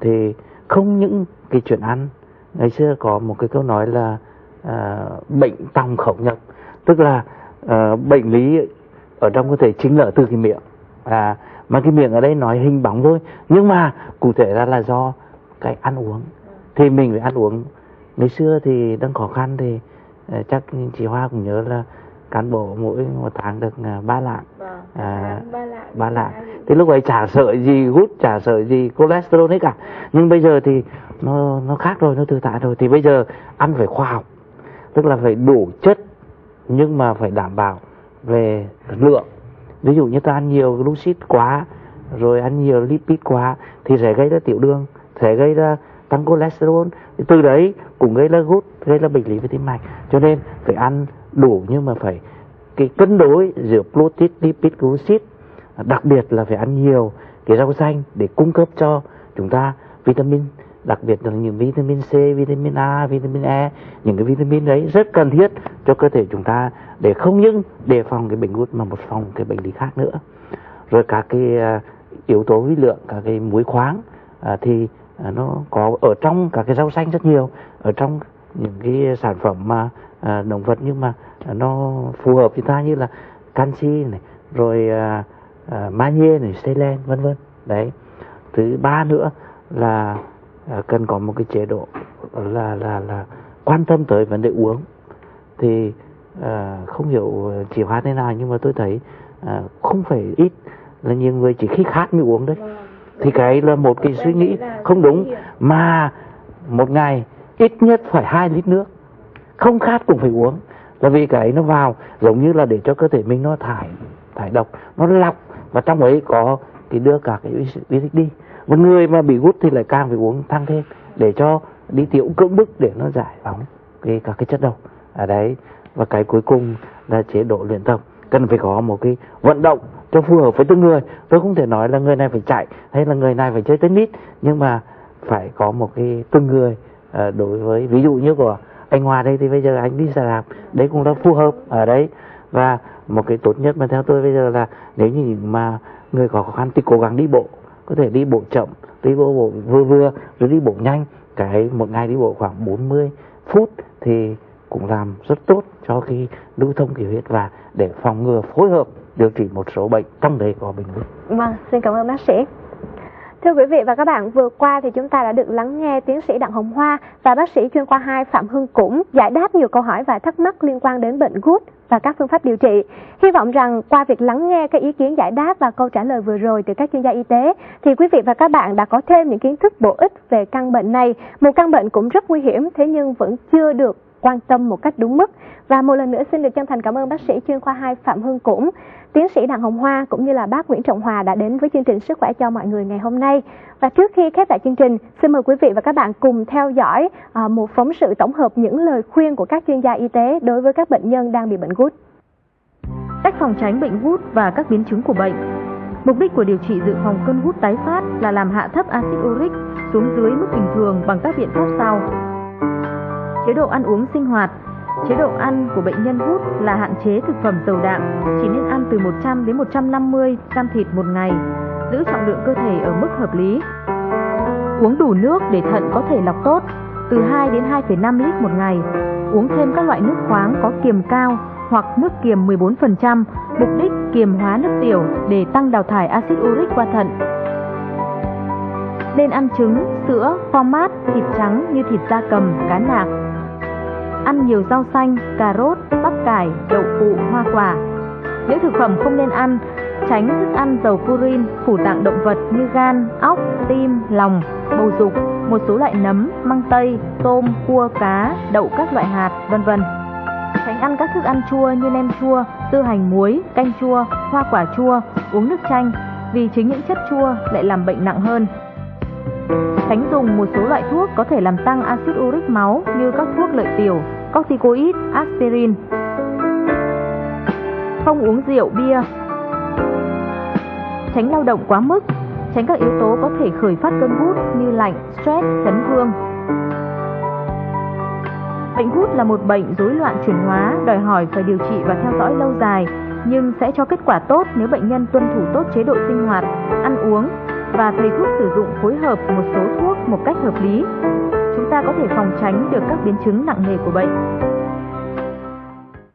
Thì không những cái chuyện ăn ngày xưa có một cái câu nói là à, bệnh tòng khẩu nhập. Tức là ờ, bệnh lý ở trong cơ thể chính là từ cái miệng. À mà cái miệng ở đây nói hình bóng thôi. Nhưng mà cụ thể ra là do cái ăn uống. Thì mình phải ăn uống. Ngày xưa thì đang khó khăn thì ờ, chắc chị Hoa cũng nhớ là cán bộ mỗi một tháng được ba lạng. Vâng à, ba lạng thì lúc ấy chả sợ gì gút chả sợ gì cholesterol hết cả. Nhưng bây giờ thì nó nó khác rồi nó tự tại rồi. Thì bây giờ ăn phải khoa học tức là phải đủ chất nhưng mà phải đảm bảo về lượng. Ví dụ như ta ăn nhiều glucid quá rồi ăn nhiều lipid quá thì sẽ gây ra tiểu đường sẽ gây ra tăng cholesterol. Từ đấy cũng gây ra gút gây ra bệnh lý về tim mạch. Cho nên phải ăn đủ nhưng mà phải cái cân đối giữa protein lipid glucid đặc biệt là phải ăn nhiều cái rau xanh để cung cấp cho chúng ta vitamin đặc biệt là những vitamin C, vitamin A, vitamin E những cái vitamin đấy rất cần thiết cho cơ thể chúng ta để không những đề phòng cái bệnh gút mà một phòng cái bệnh lý khác nữa. Rồi các cái à, yếu tố vi lượng các cái muối khoáng à, thì à, nó có ở trong các cái rau xanh rất nhiều ở trong những cái sản phẩm mà à, động vật nhưng mà nó phù hợp với ta như là canxi này rồi à, à, magie này selen vân vân. Đấy. Thứ ba nữa là à, cần có một cái chế độ là là là quan tâm tới vấn đề uống. Thì à, không hiểu chỉ hóa thế nào nhưng mà tôi thấy à, không phải ít là nhiều người chỉ khi khát mới uống đấy thì cái là một cái suy nghĩ không đúng mà một ngày ít nhất phải hai lít nước. Không khát cũng phải uống là vì cái nó vào, giống như là để cho cơ thể mình nó thải thải độc, nó lọc. Và trong ấy có thì đưa cả cái vi tích đi. Một người mà bị gút thì lại càng phải uống tăng thêm để cho đi tiểu, cưỡng bức để nó giải phóng cái, các cái chất độc. Ở đấy. Và cái cuối cùng là chế độ luyện tập. Cần phải có một cái vận động cho phù hợp với từng người. Tôi không thể nói là người này phải chạy hay là người này phải chơi tennis, nhưng mà phải có một cái từng người à, đối với, ví dụ như của anh Hòa đây thì bây giờ anh đi ra làm đấy cũng là phù hợp ở đấy và một cái tốt nhất mà theo tôi bây giờ là nếu như mà người có khó khăn thì cố gắng đi bộ có thể đi bộ chậm đi bộ, bộ vừa vừa rồi đi bộ nhanh cái một ngày đi bộ khoảng 40 phút thì cũng làm rất tốt cho cái lưu thông khí huyết và để phòng ngừa phối hợp điều trị một số bệnh trong đấy có bệnh huyết. Vâng, xin cảm ơn bác sĩ. Thưa quý vị và các bạn, vừa qua thì chúng ta đã được lắng nghe tiến sĩ Đặng Hồng Hoa và bác sĩ chuyên khoa 2 Phạm Hưng Cũng giải đáp nhiều câu hỏi và thắc mắc liên quan đến bệnh gút và các phương pháp điều trị. Hy vọng rằng qua việc lắng nghe các ý kiến giải đáp và câu trả lời vừa rồi từ các chuyên gia y tế thì quý vị và các bạn đã có thêm những kiến thức bổ ích về căn bệnh này, một căn bệnh cũng rất nguy hiểm thế nhưng vẫn chưa được quan tâm một cách đúng mức. Và một lần nữa xin được chân thành cảm ơn bác sĩ chuyên khoa 2 Phạm hương Cũng, tiến sĩ Đặng Hồng Hoa cũng như là bác Nguyễn Trọng Hòa đã đến với chương trình Sức khỏe cho mọi người ngày hôm nay. Và trước khi khép lại chương trình, xin mời quý vị và các bạn cùng theo dõi ờ, một phóng sự tổng hợp những lời khuyên của các chuyên gia y tế đối với các bệnh nhân đang bị bệnh gút. Cách phòng tránh bệnh gút và các biến chứng của bệnh. Mục đích của điều trị dự phòng cơn gút tái phát là làm hạ thấp axit uric xuống dưới mức bình thường bằng các biện pháp sau. Chế độ ăn uống sinh hoạt Chế độ ăn của bệnh nhân hút là hạn chế thực phẩm dầu đạm, chỉ nên ăn từ 100 đến 150 gram thịt một ngày, giữ trọng lượng cơ thể ở mức hợp lý. Uống đủ nước để thận có thể lọc tốt, từ 2 đến 2,5 lít một ngày. Uống thêm các loại nước khoáng có kiềm cao hoặc nước kiềm 14%, mục đích kiềm hóa nước tiểu để tăng đào thải axit uric qua thận. Nên ăn trứng, sữa, format, mát, thịt trắng như thịt da cầm, cá nạc, ăn nhiều rau xanh, cà rốt, bắp cải, đậu phụ, hoa quả. Những thực phẩm không nên ăn, tránh thức ăn dầu purin, phủ tạng động vật như gan, óc, tim, lòng, bầu dục, một số loại nấm, măng tây, tôm, cua, cá, đậu các loại hạt, vân vân. Tránh ăn các thức ăn chua như nem chua, tư hành muối, canh chua, hoa quả chua, uống nước chanh vì chính những chất chua lại làm bệnh nặng hơn. Tránh dùng một số loại thuốc có thể làm tăng axit uric máu như các thuốc lợi tiểu, corticoid, aspirin. Không uống rượu, bia. Tránh lao động quá mức, tránh các yếu tố có thể khởi phát cơn gút như lạnh, stress, chấn thương. Bệnh gút là một bệnh rối loạn chuyển hóa, đòi hỏi phải điều trị và theo dõi lâu dài, nhưng sẽ cho kết quả tốt nếu bệnh nhân tuân thủ tốt chế độ sinh hoạt, ăn uống và thầy thuốc sử dụng phối hợp một số thuốc một cách hợp lý. Chúng ta có thể phòng tránh được các biến chứng nặng nề của bệnh.